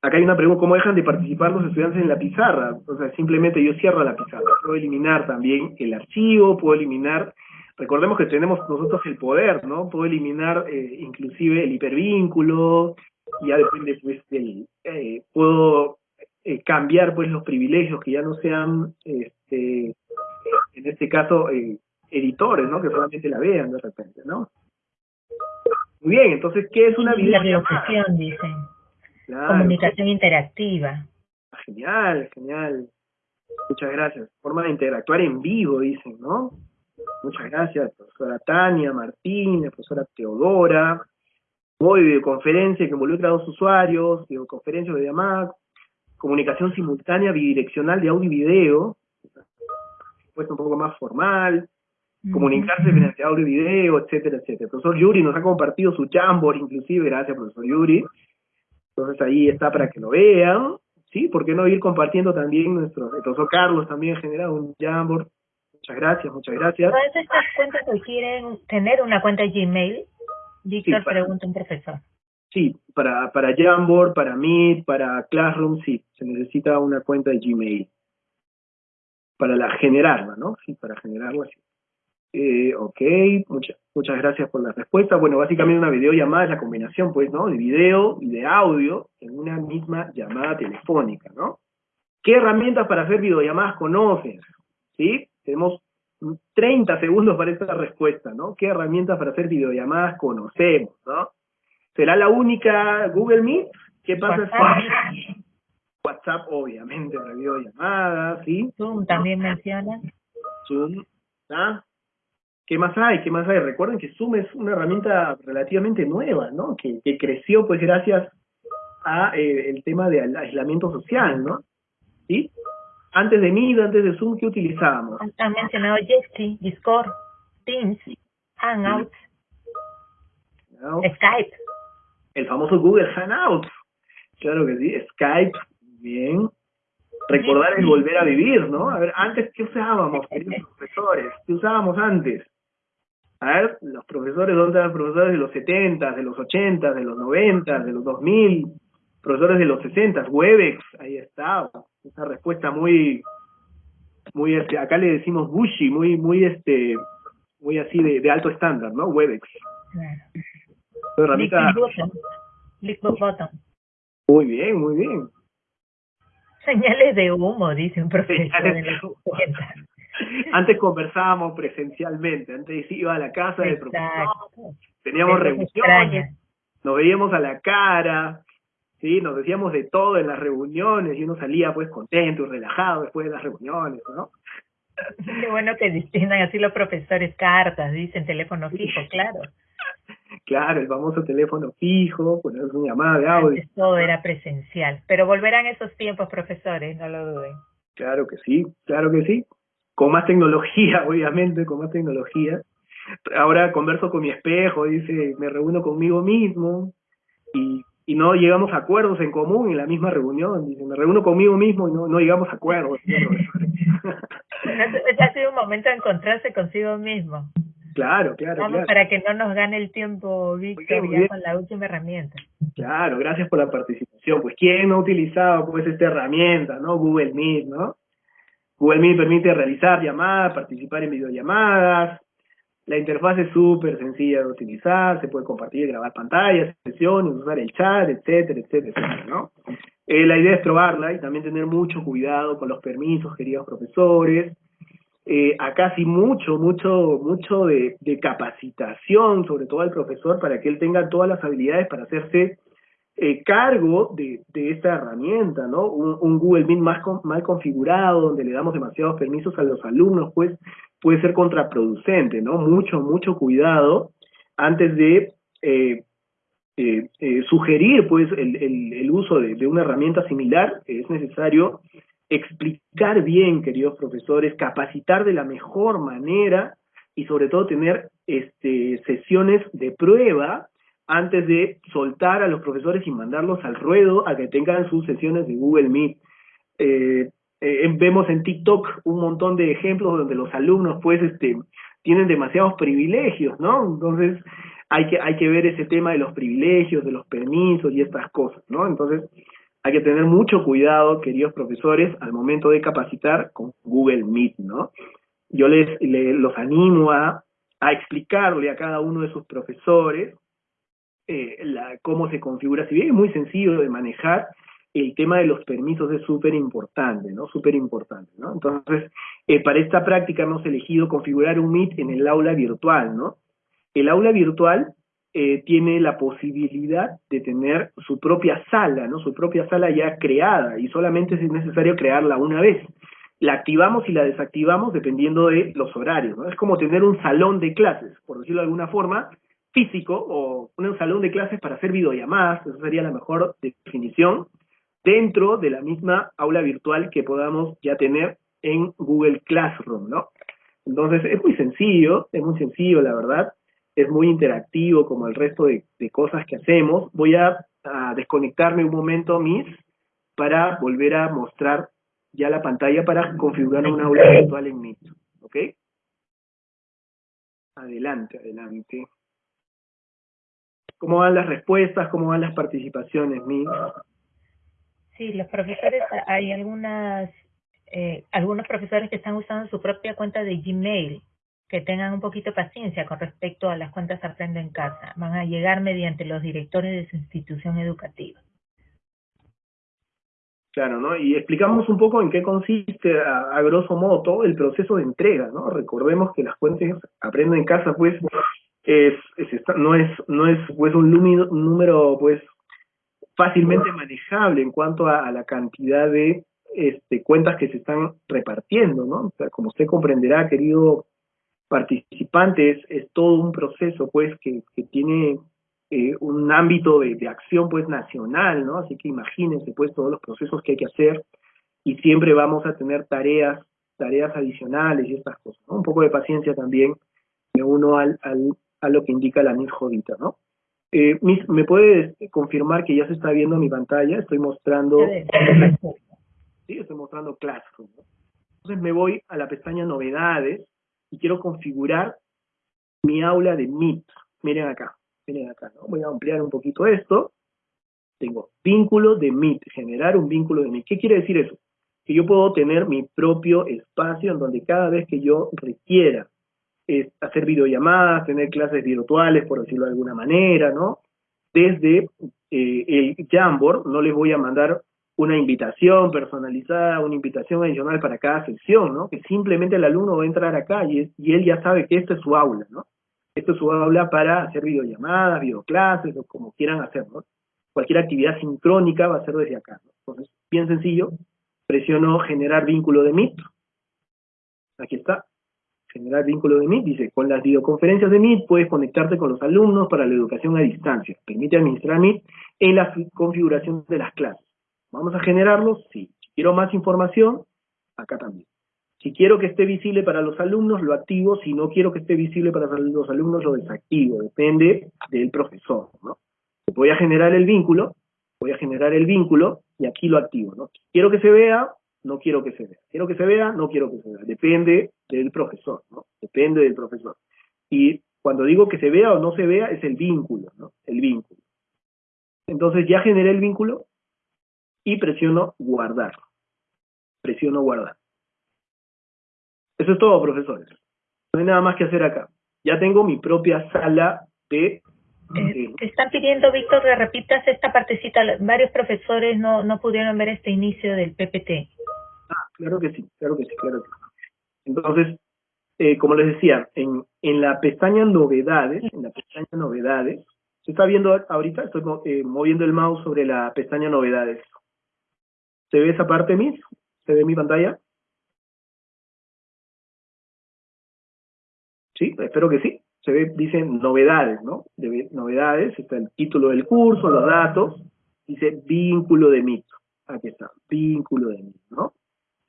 Acá hay una pregunta, ¿cómo dejan de participar los estudiantes en la pizarra? O sea, simplemente yo cierro la pizarra. Puedo eliminar también el archivo, puedo eliminar, recordemos que tenemos nosotros el poder, ¿no? Puedo eliminar eh, inclusive el hipervínculo, ya depende pues del, eh, puedo eh, cambiar pues los privilegios que ya no sean este en este caso eh, editores no que solamente la vean de repente no muy bien entonces qué es una videollamada dicen comunicación interactiva. Genial genial. Muchas gracias. Forma de interactuar en vivo dicen no muchas gracias profesora Tania Martínez profesora Teodora. De videoconferencia que involucra a dos usuarios, videoconferencia o videollamada, comunicación simultánea bidireccional de audio y video, pues un poco más formal, comunicarse mediante audio y video, etcétera, etcétera. El profesor Yuri nos ha compartido su Jamboard, inclusive, gracias profesor Yuri. Entonces ahí está para que lo vean, ¿sí? ¿Por qué no ir compartiendo también nuestro, profesor Carlos también ha generado un Jamboard. Muchas gracias, muchas gracias. Todas estas cuentas requieren tener una cuenta de Gmail. Víctor pregunta un profesor. Sí, para, para Jamboard, para Meet, para Classroom, sí, se necesita una cuenta de Gmail. Para la generarla, ¿no? Sí, para generarla, sí. Eh, ok, muchas, muchas gracias por la respuesta. Bueno, básicamente una videollamada es la combinación, pues, ¿no? De video y de audio en una misma llamada telefónica, ¿no? ¿Qué herramientas para hacer videollamadas conoces? ¿Sí? Tenemos 30 segundos para esta respuesta, ¿no? ¿Qué herramientas para hacer videollamadas conocemos, ¿no? ¿Será la única Google Meet? ¿Qué pasa WhatsApp, WhatsApp obviamente, para videollamadas, ¿sí? Zoom también menciona. Zoom, ¿ah? ¿Qué más hay? ¿Qué más hay? Recuerden que Zoom es una herramienta relativamente nueva, ¿no? Que, creció pues gracias a eh, el tema del aislamiento social, ¿no? ¿Sí? Antes de Meet, antes de Zoom, ¿qué utilizábamos? Han mencionado Jitsi, Discord, Teams, Hangouts, Skype. El famoso Google Hangouts. Claro que sí, Skype, bien. Recordar el volver a vivir, ¿no? A ver, antes, ¿qué usábamos, queridos profesores? ¿Qué usábamos antes? A ver, los profesores, ¿dónde están los profesores de los 70, de los 80, de los 90, de los 2000? Profesores de los 60, Webex, ahí está. Esa respuesta muy, muy, este, acá le decimos bushy, muy, muy, este, muy así de, de alto estándar, ¿no? Webex. Claro. Muy bien, muy bien. Señales de humo, dice un profesor. De antes conversábamos presencialmente, antes iba a la casa del profesor, teníamos reuniones, nos veíamos a la cara, sí, nos decíamos de todo en las reuniones y uno salía pues contento y relajado después de las reuniones, ¿no? Qué bueno que distingan así los profesores cartas, dicen teléfono fijo, claro. Claro, el famoso teléfono fijo, poner una llamada de audio. todo era presencial, pero volverán esos tiempos, profesores, no lo duden. Claro que sí, claro que sí con más tecnología, obviamente, con más tecnología. Ahora converso con mi espejo, dice, me reúno conmigo mismo y, y no llegamos a acuerdos en común en la misma reunión. Dice, me reúno conmigo mismo y no, no llegamos a acuerdos. ha sido un momento de encontrarse consigo mismo. Claro, claro. Vamos para que no nos gane el tiempo, Víctor, ya con la última herramienta. Claro, gracias por la participación. Pues, ¿quién no ha utilizado pues esta herramienta, no? Google Meet, ¿no? Google Meet permite realizar llamadas, participar en videollamadas. La interfaz es súper sencilla de utilizar, se puede compartir, grabar pantallas, sesiones, usar el chat, etcétera, etcétera, etcétera. Eh, la idea es probarla y también tener mucho cuidado con los permisos, queridos profesores. Eh, acá sí mucho, mucho, mucho de capacitación, sobre todo al profesor, para que él tenga todas las habilidades para hacerse eh, cargo de, de, esta herramienta, ¿no? Un, Google Meet más mal configurado, donde le damos demasiados permisos a los alumnos, pues puede ser contraproducente, ¿no? Mucho, mucho cuidado antes de eh, eh, sugerir, pues, el, uso de, de, una herramienta similar, es necesario explicar bien, queridos profesores, capacitar de la mejor manera y sobre todo tener este, sesiones de prueba antes de soltar a los profesores y mandarlos al ruedo a que tengan sus sesiones de Google Meet. Eh, eh, vemos en TikTok un montón de ejemplos donde los alumnos pues este tienen demasiados privilegios, ¿no? Entonces hay que hay que ver ese tema de los privilegios, de los permisos y estas cosas, ¿no? Entonces hay que tener mucho cuidado, queridos profesores, al momento de capacitar con Google Meet, ¿no? Yo les, les los animo a, a explicarle a cada uno de sus profesores eh, cómo se configura. Si bien es muy sencillo de manejar, el tema de los permisos es súper importante, ¿no? Súper importante, ¿no? Entonces, eh, para esta práctica hemos elegido configurar un Meet en el aula virtual, ¿no? El aula virtual eh, tiene la posibilidad de tener su propia sala, ¿no? Su propia sala ya creada y solamente es necesario crearla una vez. La activamos y la desactivamos dependiendo de los horarios, ¿no? Es como tener un salón de clases, por decirlo de alguna forma, físico o un salón de clases para hacer videollamadas, esa sería la mejor definición, dentro de la misma aula virtual que podamos ya tener en Google Classroom, ¿no? Entonces, es muy sencillo, es muy sencillo, la verdad, es muy interactivo como el resto de, cosas que hacemos. Voy a, desconectarme un momento, Miss, para volver a mostrar ya la pantalla para configurar una aula virtual en Meet, ¿ok? Adelante, adelante. ¿Cómo van las respuestas? ¿Cómo van las participaciones, Miss? Sí, los profesores, hay algunas, eh, algunos profesores que están usando su propia cuenta de Gmail, que tengan un poquito de paciencia con respecto a las cuentas Aprendo en Casa. Van a llegar mediante los directores de su institución educativa. Claro, ¿no? Y explicamos un poco en qué consiste, a, grosso modo, todo el proceso de entrega, ¿no? Recordemos que las cuentas Aprendo en Casa, pues, es, no es no es pues un número, pues fácilmente manejable en cuanto a, la cantidad de este, cuentas que se están repartiendo, ¿no? O sea, como usted comprenderá, querido participante, es, todo un proceso, pues, que, que tiene eh, un ámbito de, de, acción, pues, nacional, ¿no? Así que imagínense, pues, todos los procesos que hay que hacer y siempre vamos a tener tareas, tareas adicionales y estas cosas, ¿no? Un poco de paciencia también, me uno al, al, a lo que indica la NIS Jodita, ¿no? Eh, ¿Me puedes confirmar que ya se está viendo mi pantalla? Estoy mostrando... Sí, estoy mostrando Classroom. Entonces me voy a la pestaña Novedades y quiero configurar mi aula de Meet. Miren acá, miren acá, ¿no? Voy a ampliar un poquito esto. Tengo vínculo de Meet, generar un vínculo de Meet. ¿Qué quiere decir eso? Que yo puedo tener mi propio espacio en donde cada vez que yo requiera hacer videollamadas, tener clases virtuales, por decirlo de alguna manera, ¿no? Desde eh, el Jamboard no les voy a mandar una invitación personalizada, una invitación adicional para cada sesión, ¿no? Que simplemente el alumno va a entrar acá y, y él ya sabe que esta es su aula, ¿no? Esto es su aula para hacer videollamadas, videoclases o como quieran hacerlo. Cualquier actividad sincrónica va a ser desde acá. ¿no? Entonces, bien sencillo, presiono generar vínculo de Meet. Aquí está generar vínculo de Meet, dice, con las videoconferencias de Meet puedes conectarte con los alumnos para la educación a distancia. Permite administrar Meet en la configuración de las clases. ¿Vamos a generarlos? Sí. Quiero más información, acá también. Si quiero que esté visible para los alumnos, lo activo. Si no quiero que esté visible para los alumnos, lo desactivo. Depende del profesor, ¿no? Voy a generar el vínculo, voy a generar el vínculo y aquí lo activo, ¿no? Quiero que se vea, no quiero que se vea. Quiero que se vea, no quiero que se vea. Depende del profesor, ¿no? Depende del profesor. Y cuando digo que se vea o no se vea, es el vínculo, ¿no? El vínculo. Entonces ya generé el vínculo y presiono guardar. Presiono guardar. Eso es todo, profesores. No hay nada más que hacer acá. Ya tengo mi propia sala de... Eh, te están pidiendo, Víctor, que repitas esta partecita. Varios profesores no, no pudieron ver este inicio del PPT. Claro que sí, claro que sí, claro que sí. Entonces, eh, como les decía, en, la pestaña novedades, en la pestaña novedades, ¿se está viendo ahorita? Estoy eh, moviendo el mouse sobre la pestaña novedades. ¿Se ve esa parte, Miss? ¿Se ve mi pantalla? Sí, espero que sí. Se ve, dice novedades, ¿no? De, novedades, está el título del curso, los datos, dice vínculo de mito. Aquí está, vínculo de mito, ¿no?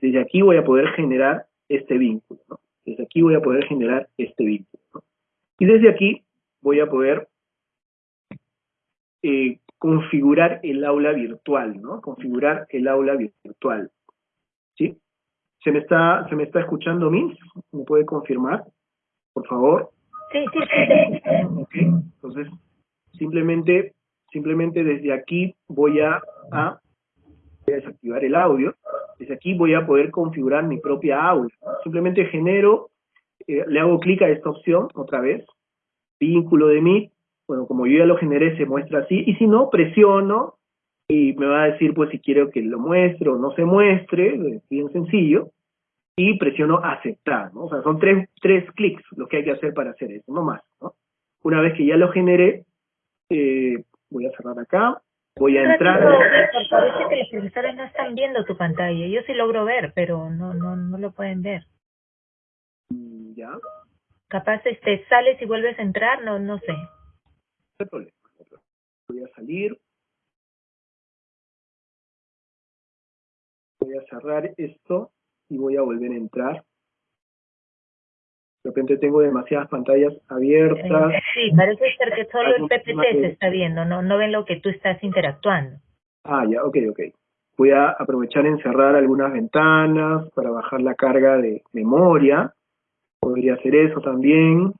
Desde aquí voy a poder generar este vínculo, ¿no? Desde aquí voy a poder generar este vínculo, ¿no? Y desde aquí voy a poder eh, configurar el aula virtual, ¿no? Configurar el aula virtual, ¿sí? ¿Se me está, se me está escuchando, Miss? ¿Me puede confirmar, por favor? Sí, sí, sí. Ok, entonces, simplemente, simplemente desde aquí voy a, a desactivar el audio, desde aquí voy a poder configurar mi propia aula. Simplemente genero, eh, le hago clic a esta opción otra vez, vínculo de Meet, bueno, como yo ya lo generé se muestra así, y si no, presiono y me va a decir pues si quiero que lo muestre o no se muestre, es bien sencillo, y presiono aceptar. O sea, son tres, tres clics lo que hay que hacer para hacer eso, no más. Una vez que ya lo generé, eh, voy a cerrar acá, voy a entrar. Parece que los profesores no están viendo tu pantalla. Yo sí logro ver, pero no no no lo pueden ver. Mm, ya. Capaz este sales y vuelves a entrar, no no sé. hay problema. Voy a salir. Voy a cerrar esto y voy a volver a entrar. De repente tengo demasiadas pantallas abiertas. Eh, sí, parece ser que solo el PPT se está viendo, no, no ven lo que tú estás interactuando. Ah, ya, ok, ok. Voy a aprovechar en cerrar algunas ventanas para bajar la carga de memoria. Podría hacer eso también.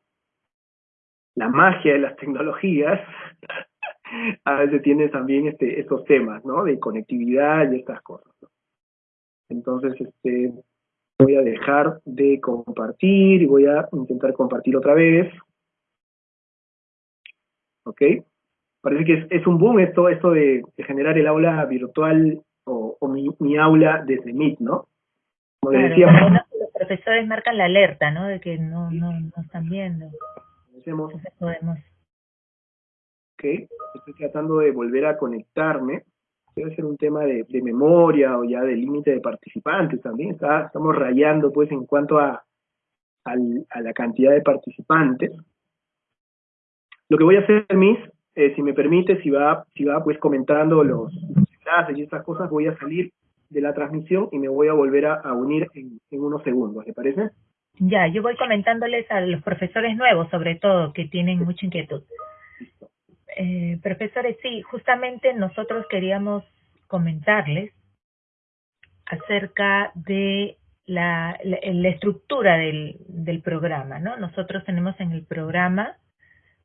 La magia de las tecnologías. a veces tiene también este, estos temas, ¿no? De conectividad y estas cosas. Entonces, este, voy a dejar de compartir y voy a intentar compartir otra vez. ¿Ok? Parece que es, un boom esto, esto de, generar el aula virtual o, mi, aula desde Meet, ¿no? Como decíamos, los profesores marcan la alerta, ¿no? De que no, no, no están viendo. Decimos, podemos. Ok, estoy tratando de volver a conectarme debe ser un tema de, memoria o ya de límite de participantes también. Está, estamos rayando pues en cuanto a, la cantidad de participantes. Lo que voy a hacer, Miss, eh, si me permite, si va, si va pues comentando los, enlaces y estas cosas, voy a salir de la transmisión y me voy a volver a, unir en, unos segundos, ¿le parece? Ya, yo voy comentándoles a los profesores nuevos, sobre todo, que tienen mucha inquietud. Eh, profesores, sí, justamente nosotros queríamos comentarles acerca de la, estructura del, programa, ¿no? Nosotros tenemos en el programa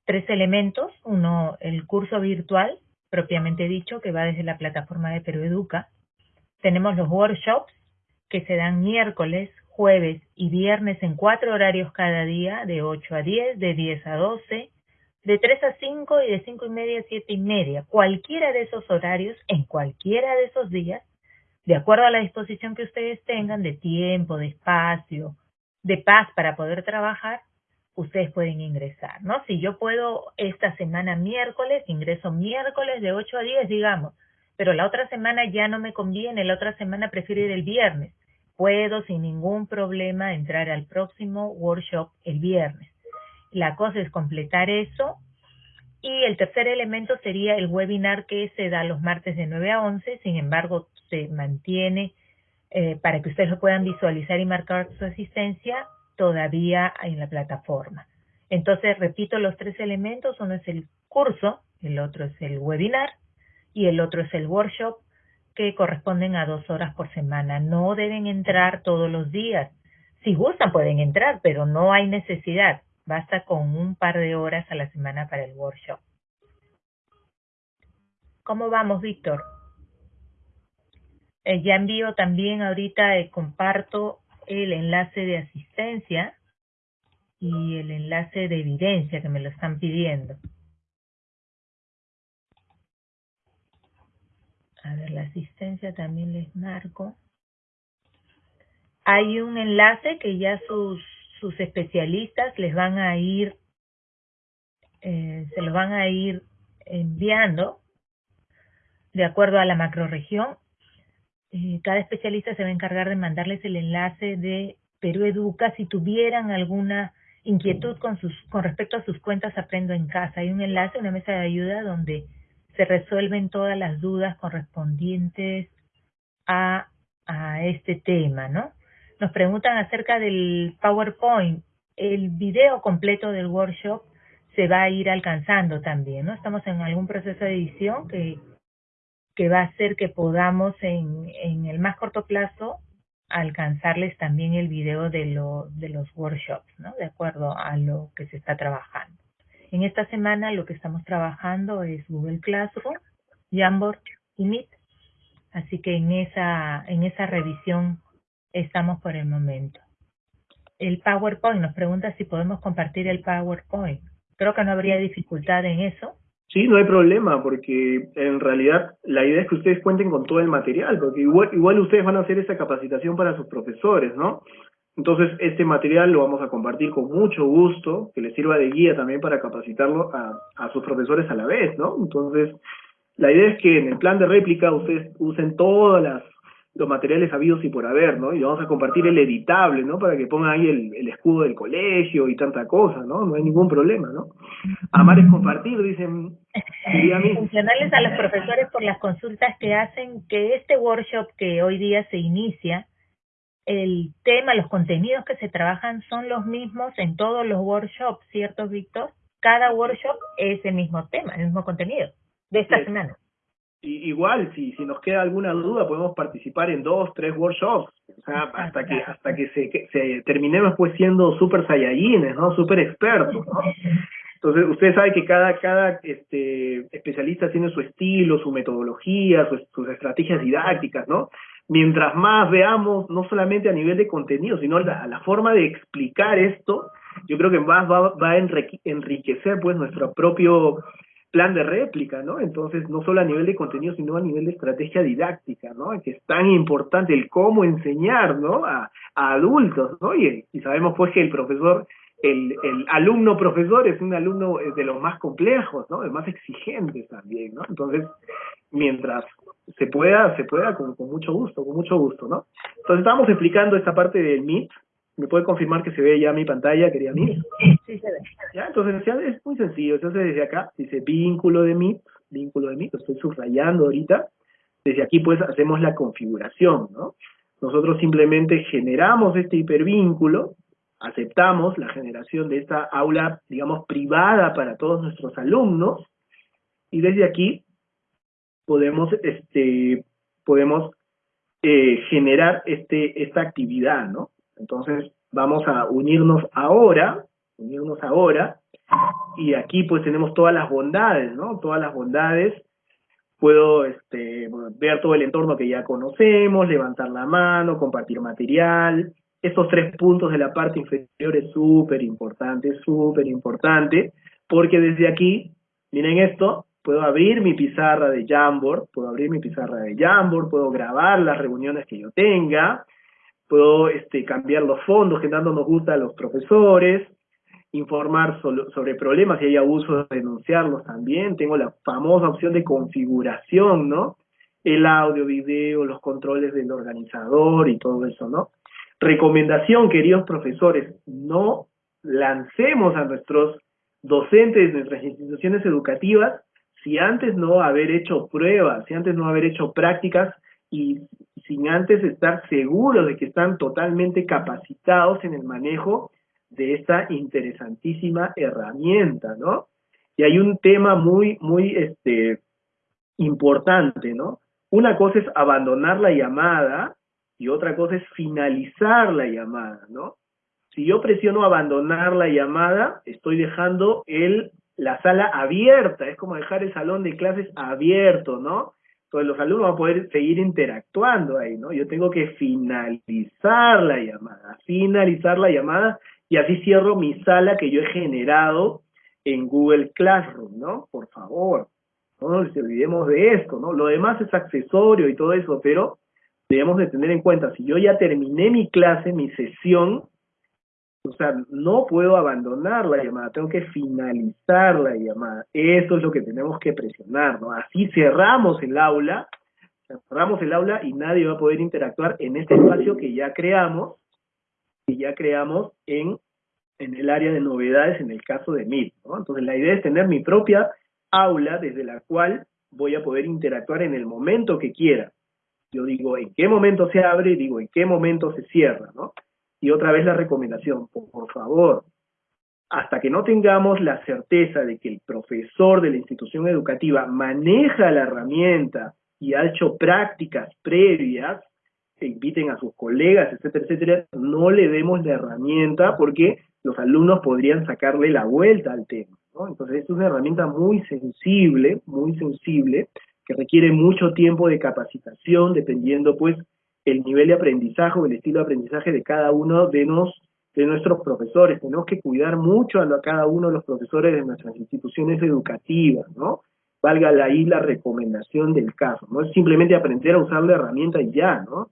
tres elementos. Uno, el curso virtual, propiamente dicho, que va desde la plataforma de Educa. Tenemos los workshops, que se dan miércoles, jueves y viernes en cuatro horarios cada día, de 8 a 10, de 10 a 12, de 3 a 5 y de 5 y media a 7 y media. Cualquiera de esos horarios, en cualquiera de esos días, de acuerdo a la disposición que ustedes tengan de tiempo, de espacio, de paz para poder trabajar, ustedes pueden ingresar, ¿no? Si yo puedo esta semana miércoles, ingreso miércoles de 8 a 10, digamos, pero la otra semana ya no me conviene, la otra semana prefiero ir el viernes. Puedo sin ningún problema entrar al próximo workshop el viernes. La cosa es completar eso. Y el tercer elemento sería el webinar que se da los martes de 9 a 11, sin embargo, se mantiene eh, para que ustedes lo puedan visualizar y marcar su asistencia todavía en la plataforma. Entonces, repito los tres elementos, uno es el curso, el otro es el webinar y el otro es el workshop que corresponden a dos horas por semana. No deben entrar todos los días. Si gustan pueden entrar, pero no hay necesidad. Basta con un par de horas a la semana para el workshop. ¿Cómo vamos, Víctor? Eh, ya envío también ahorita, eh, comparto el enlace de asistencia y el enlace de evidencia que me lo están pidiendo. A ver, la asistencia también les marco. Hay un enlace que ya sus sus especialistas les van a ir, eh, se los van a ir enviando de acuerdo a la macroregión. Eh, cada especialista se va a encargar de mandarles el enlace de Perú Educa si tuvieran alguna inquietud con, sus, con respecto a sus cuentas Aprendo en Casa. Hay un enlace, una mesa de ayuda donde se resuelven todas las dudas correspondientes a, a este tema, ¿no? Nos preguntan acerca del PowerPoint. El video completo del workshop se va a ir alcanzando también, ¿no? Estamos en algún proceso de edición que, que va a hacer que podamos en, en el más corto plazo alcanzarles también el video de, lo, de los workshops, ¿no? De acuerdo a lo que se está trabajando. En esta semana lo que estamos trabajando es Google Classroom, Jamboard y Meet. Así que en esa, en esa revisión estamos por el momento. El PowerPoint nos pregunta si podemos compartir el PowerPoint. Creo que no habría dificultad en eso. Sí, no hay problema, porque en realidad la idea es que ustedes cuenten con todo el material, porque igual, igual ustedes van a hacer esa capacitación para sus profesores, ¿no? Entonces, este material lo vamos a compartir con mucho gusto, que les sirva de guía también para capacitarlo a, a sus profesores a la vez, ¿no? Entonces, la idea es que en el plan de réplica ustedes usen todas las los materiales habidos y por haber, ¿no? Y vamos a compartir el editable, ¿no? Para que pongan ahí el, escudo del colegio y tanta cosa, ¿no? No hay ningún problema, ¿no? Amar es compartir, dicen. Funcionales a los profesores por las consultas que hacen que este workshop que hoy día se inicia, el tema, los contenidos que se trabajan son los mismos en todos los workshops, ¿cierto, Víctor? Cada workshop es el mismo tema, el mismo contenido de esta semana igual, si, si nos queda alguna duda, podemos participar en dos, tres workshops, o sea, hasta que hasta que se, se terminemos pues siendo super saiyajines, ¿no? Super expertos, ¿no? Entonces, usted sabe que cada, cada este, especialista tiene su estilo, su metodología, sus, estrategias didácticas, ¿no? Mientras más veamos, no solamente a nivel de contenido, sino la, la forma de explicar esto, yo creo que más va, va a enriquecer pues nuestro propio plan de réplica, ¿no? Entonces, no solo a nivel de contenido, sino a nivel de estrategia didáctica, ¿no? Que es tan importante el cómo enseñar, ¿no? A, adultos, ¿no? Y, sabemos pues que el profesor, el, el alumno profesor es un alumno eh, de los más complejos, ¿no? De más exigentes también, ¿no? Entonces, mientras se pueda, se pueda con, mucho gusto, con mucho gusto, ¿no? Entonces, estamos explicando esta parte del MIT, ¿Me puede confirmar que se ve ya mi pantalla, querida mí? Sí, se ve. ¿Ya? Entonces ya es muy sencillo. Entonces desde acá dice vínculo de MIT, vínculo de MIT, lo estoy subrayando ahorita. Desde aquí pues hacemos la configuración, ¿no? Nosotros simplemente generamos este hipervínculo, aceptamos la generación de esta aula, digamos, privada para todos nuestros alumnos, y desde aquí podemos, este, podemos eh, generar este, esta actividad, ¿no? Entonces vamos a unirnos ahora, unirnos ahora, y aquí pues tenemos todas las bondades, ¿no? Todas las bondades. Puedo este, ver todo el entorno que ya conocemos, levantar la mano, compartir material. Estos tres puntos de la parte inferior es súper importante, súper importante, porque desde aquí, miren esto, puedo abrir mi pizarra de Jamboard, puedo abrir mi pizarra de Jamboard, puedo grabar las reuniones que yo tenga, puedo este, cambiar los fondos que tanto nos gusta a los profesores, informar sobre problemas si hay abusos, denunciarlos también. Tengo la famosa opción de configuración, ¿no? El audio, video, los controles del organizador y todo eso, ¿no? Recomendación, queridos profesores, no lancemos a nuestros docentes nuestras instituciones educativas si antes no haber hecho pruebas, si antes no haber hecho prácticas y sin antes estar seguros de que están totalmente capacitados en el manejo de esta interesantísima herramienta, ¿no? Y hay un tema muy, muy este, importante, ¿no? Una cosa es abandonar la llamada y otra cosa es finalizar la llamada, ¿no? Si yo presiono abandonar la llamada, estoy dejando el, la sala abierta, es como dejar el salón de clases abierto, ¿no? Entonces los alumnos van a poder seguir interactuando ahí, ¿no? Yo tengo que finalizar la llamada, finalizar la llamada y así cierro mi sala que yo he generado en Google Classroom, ¿no? Por favor, no nos olvidemos de esto, ¿no? Lo demás es accesorio y todo eso, pero debemos de tener en cuenta, si yo ya terminé mi clase, mi sesión, o sea, no puedo abandonar la llamada, tengo que finalizar la llamada. Eso es lo que tenemos que presionar, ¿no? Así cerramos el aula, cerramos el aula y nadie va a poder interactuar en este espacio que ya creamos, que ya creamos en, en el área de novedades en el caso de Meet, ¿no? Entonces la idea es tener mi propia aula desde la cual voy a poder interactuar en el momento que quiera. Yo digo en qué momento se abre, digo en qué momento se cierra, ¿no? Y otra vez la recomendación, por, favor, hasta que no tengamos la certeza de que el profesor de la institución educativa maneja la herramienta y ha hecho prácticas previas, que inviten a sus colegas, etcétera, etcétera, no le demos la herramienta porque los alumnos podrían sacarle la vuelta al tema. ¿no? Entonces, es una herramienta muy sensible, muy sensible, que requiere mucho tiempo de capacitación, dependiendo pues el nivel de aprendizaje o el estilo de aprendizaje de cada uno de, nos, de nuestros profesores. Tenemos que cuidar mucho a, cada uno de los profesores de nuestras instituciones educativas, ¿no? Valga ahí la recomendación del caso. No es simplemente aprender a usar la herramienta y ya, ¿no?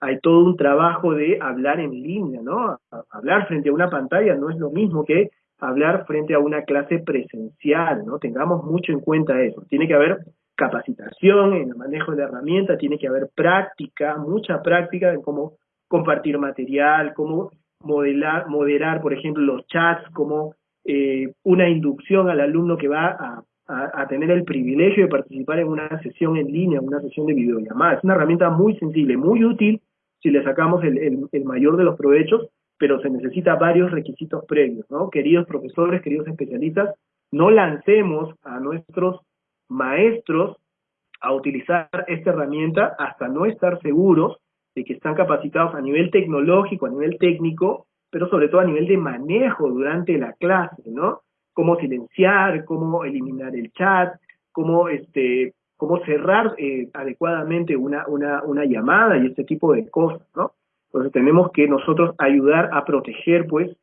Hay todo un trabajo de hablar en línea, ¿no? Hablar frente a una pantalla no es lo mismo que hablar frente a una clase presencial, ¿no? Tengamos mucho en cuenta eso. Tiene que haber capacitación en el manejo de la herramienta, tiene que haber práctica, mucha práctica en cómo compartir material, cómo modelar, moderar, por ejemplo, los chats, como eh, una inducción al alumno que va a, tener el privilegio de participar en una sesión en línea, una sesión de videollamada. Es una herramienta muy sensible, muy útil si le sacamos el, el mayor de los provechos, pero se necesita varios requisitos previos, ¿no? Queridos profesores, queridos especialistas, no lancemos a nuestros maestros a utilizar esta herramienta hasta no estar seguros de que están capacitados a nivel tecnológico, a nivel técnico, pero sobre todo a nivel de manejo durante la clase, ¿no? Cómo silenciar, cómo eliminar el chat, cómo, este, cómo cerrar eh, adecuadamente una, una, una llamada y este tipo de cosas, ¿no? Entonces tenemos que nosotros ayudar a proteger, pues,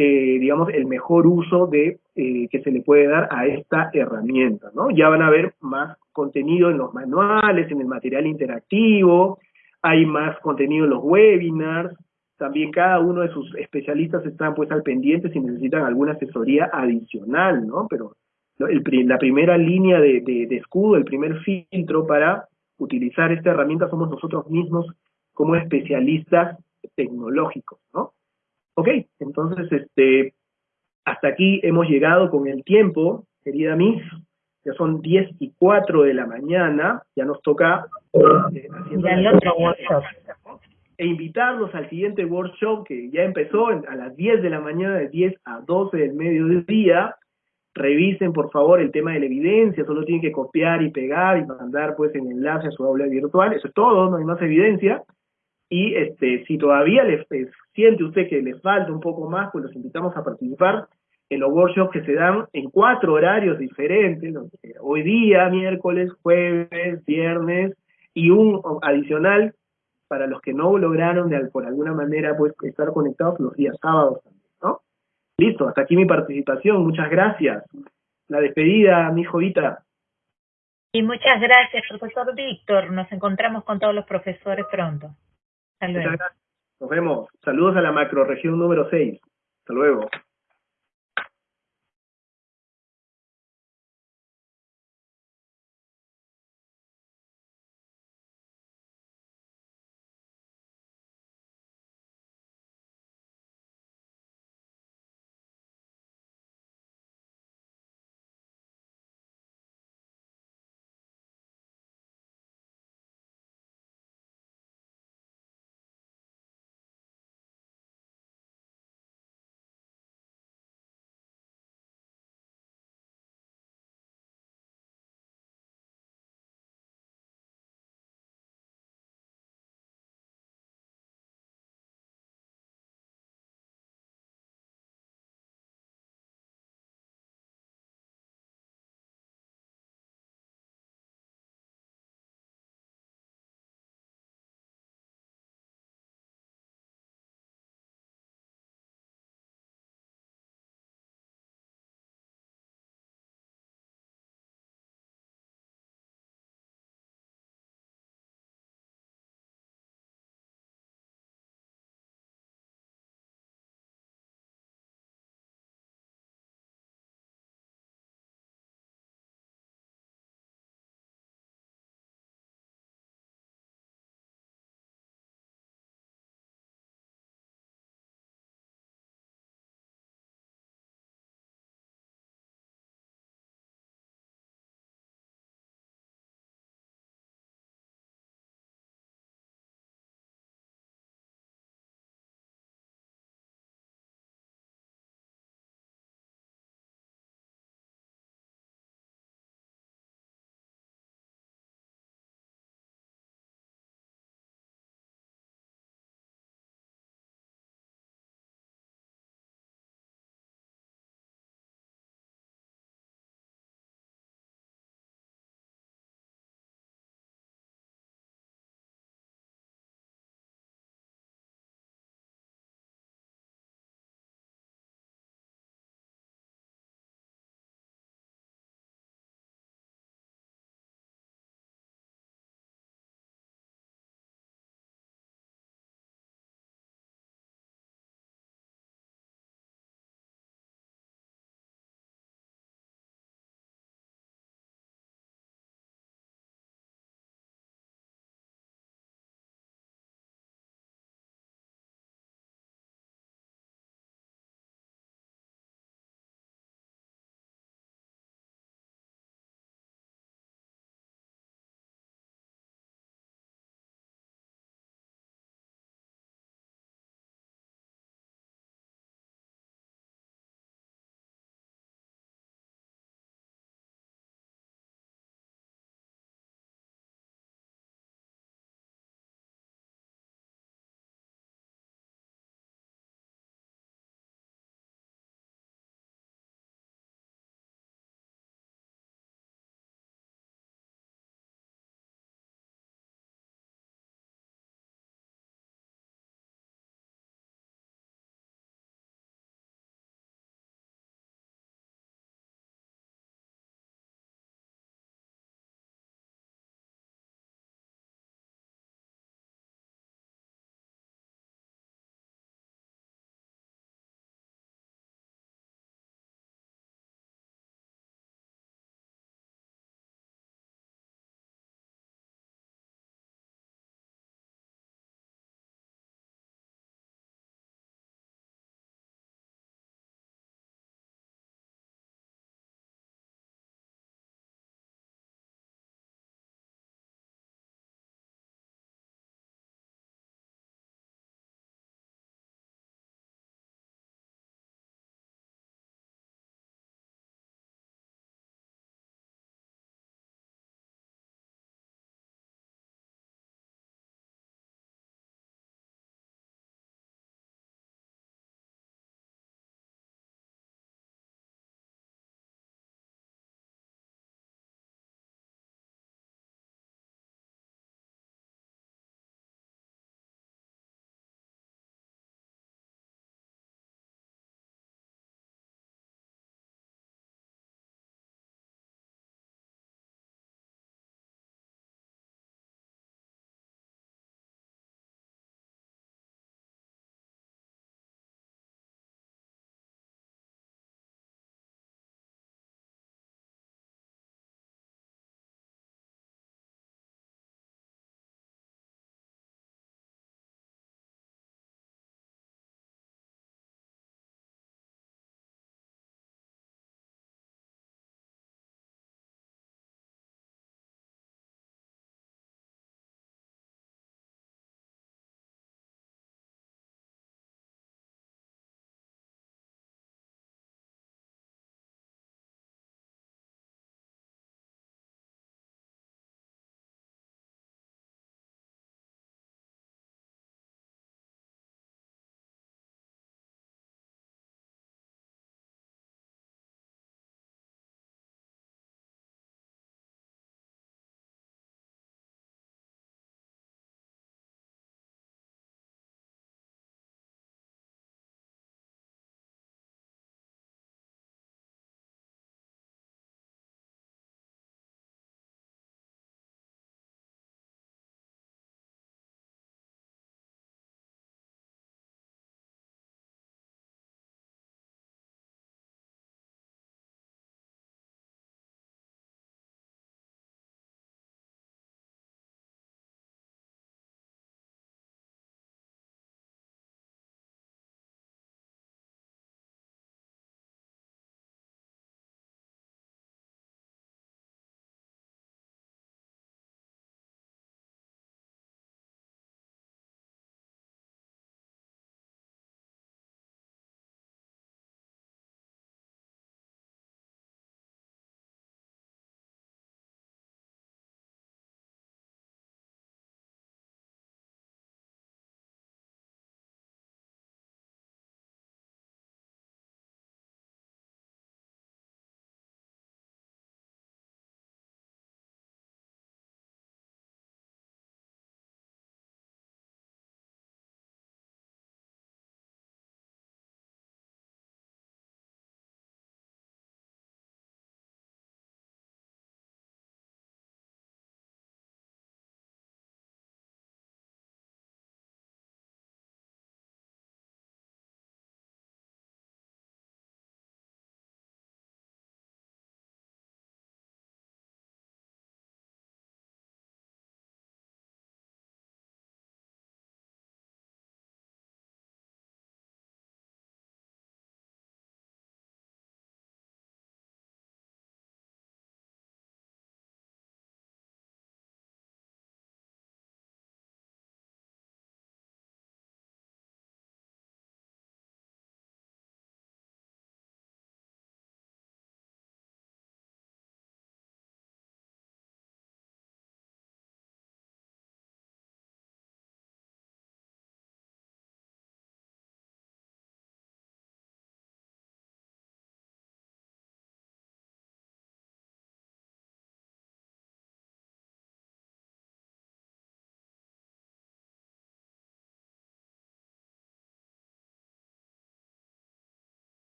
eh, digamos, el mejor uso de eh, que se le puede dar a esta herramienta, ¿no? Ya van a ver más contenido en los manuales, en el material interactivo, hay más contenido en los webinars, también cada uno de sus especialistas están pues al pendiente si necesitan alguna asesoría adicional, ¿no? Pero la primera línea de, de, escudo, el primer filtro para utilizar esta herramienta somos nosotros mismos como especialistas tecnológicos, ¿no? Ok, entonces, este, hasta aquí hemos llegado con el tiempo, querida Miss, ya son 10 y 4 de la mañana, ya nos toca eh, el otro workshop. E invitarlos al siguiente workshop que ya empezó a las 10 de la mañana, de 10 a 12 del mediodía. Revisen por favor el tema de la evidencia, solo tienen que copiar y pegar y mandar pues el enlace a su aula virtual, eso es todo, no hay más evidencia. Y este, si todavía les, siente usted que les falta un poco más, pues los invitamos a participar en los workshops que se dan en cuatro horarios diferentes, hoy día, miércoles, jueves, viernes, y un adicional para los que no lograron de, por alguna manera pues estar conectados los días sábados también, ¿no? Listo, hasta aquí mi participación, muchas gracias. La despedida, mi jovita. Y muchas gracias, profesor Víctor. Nos encontramos con todos los profesores pronto. Hasta luego. Nos vemos. Saludos a la macroregión número 6. Hasta luego.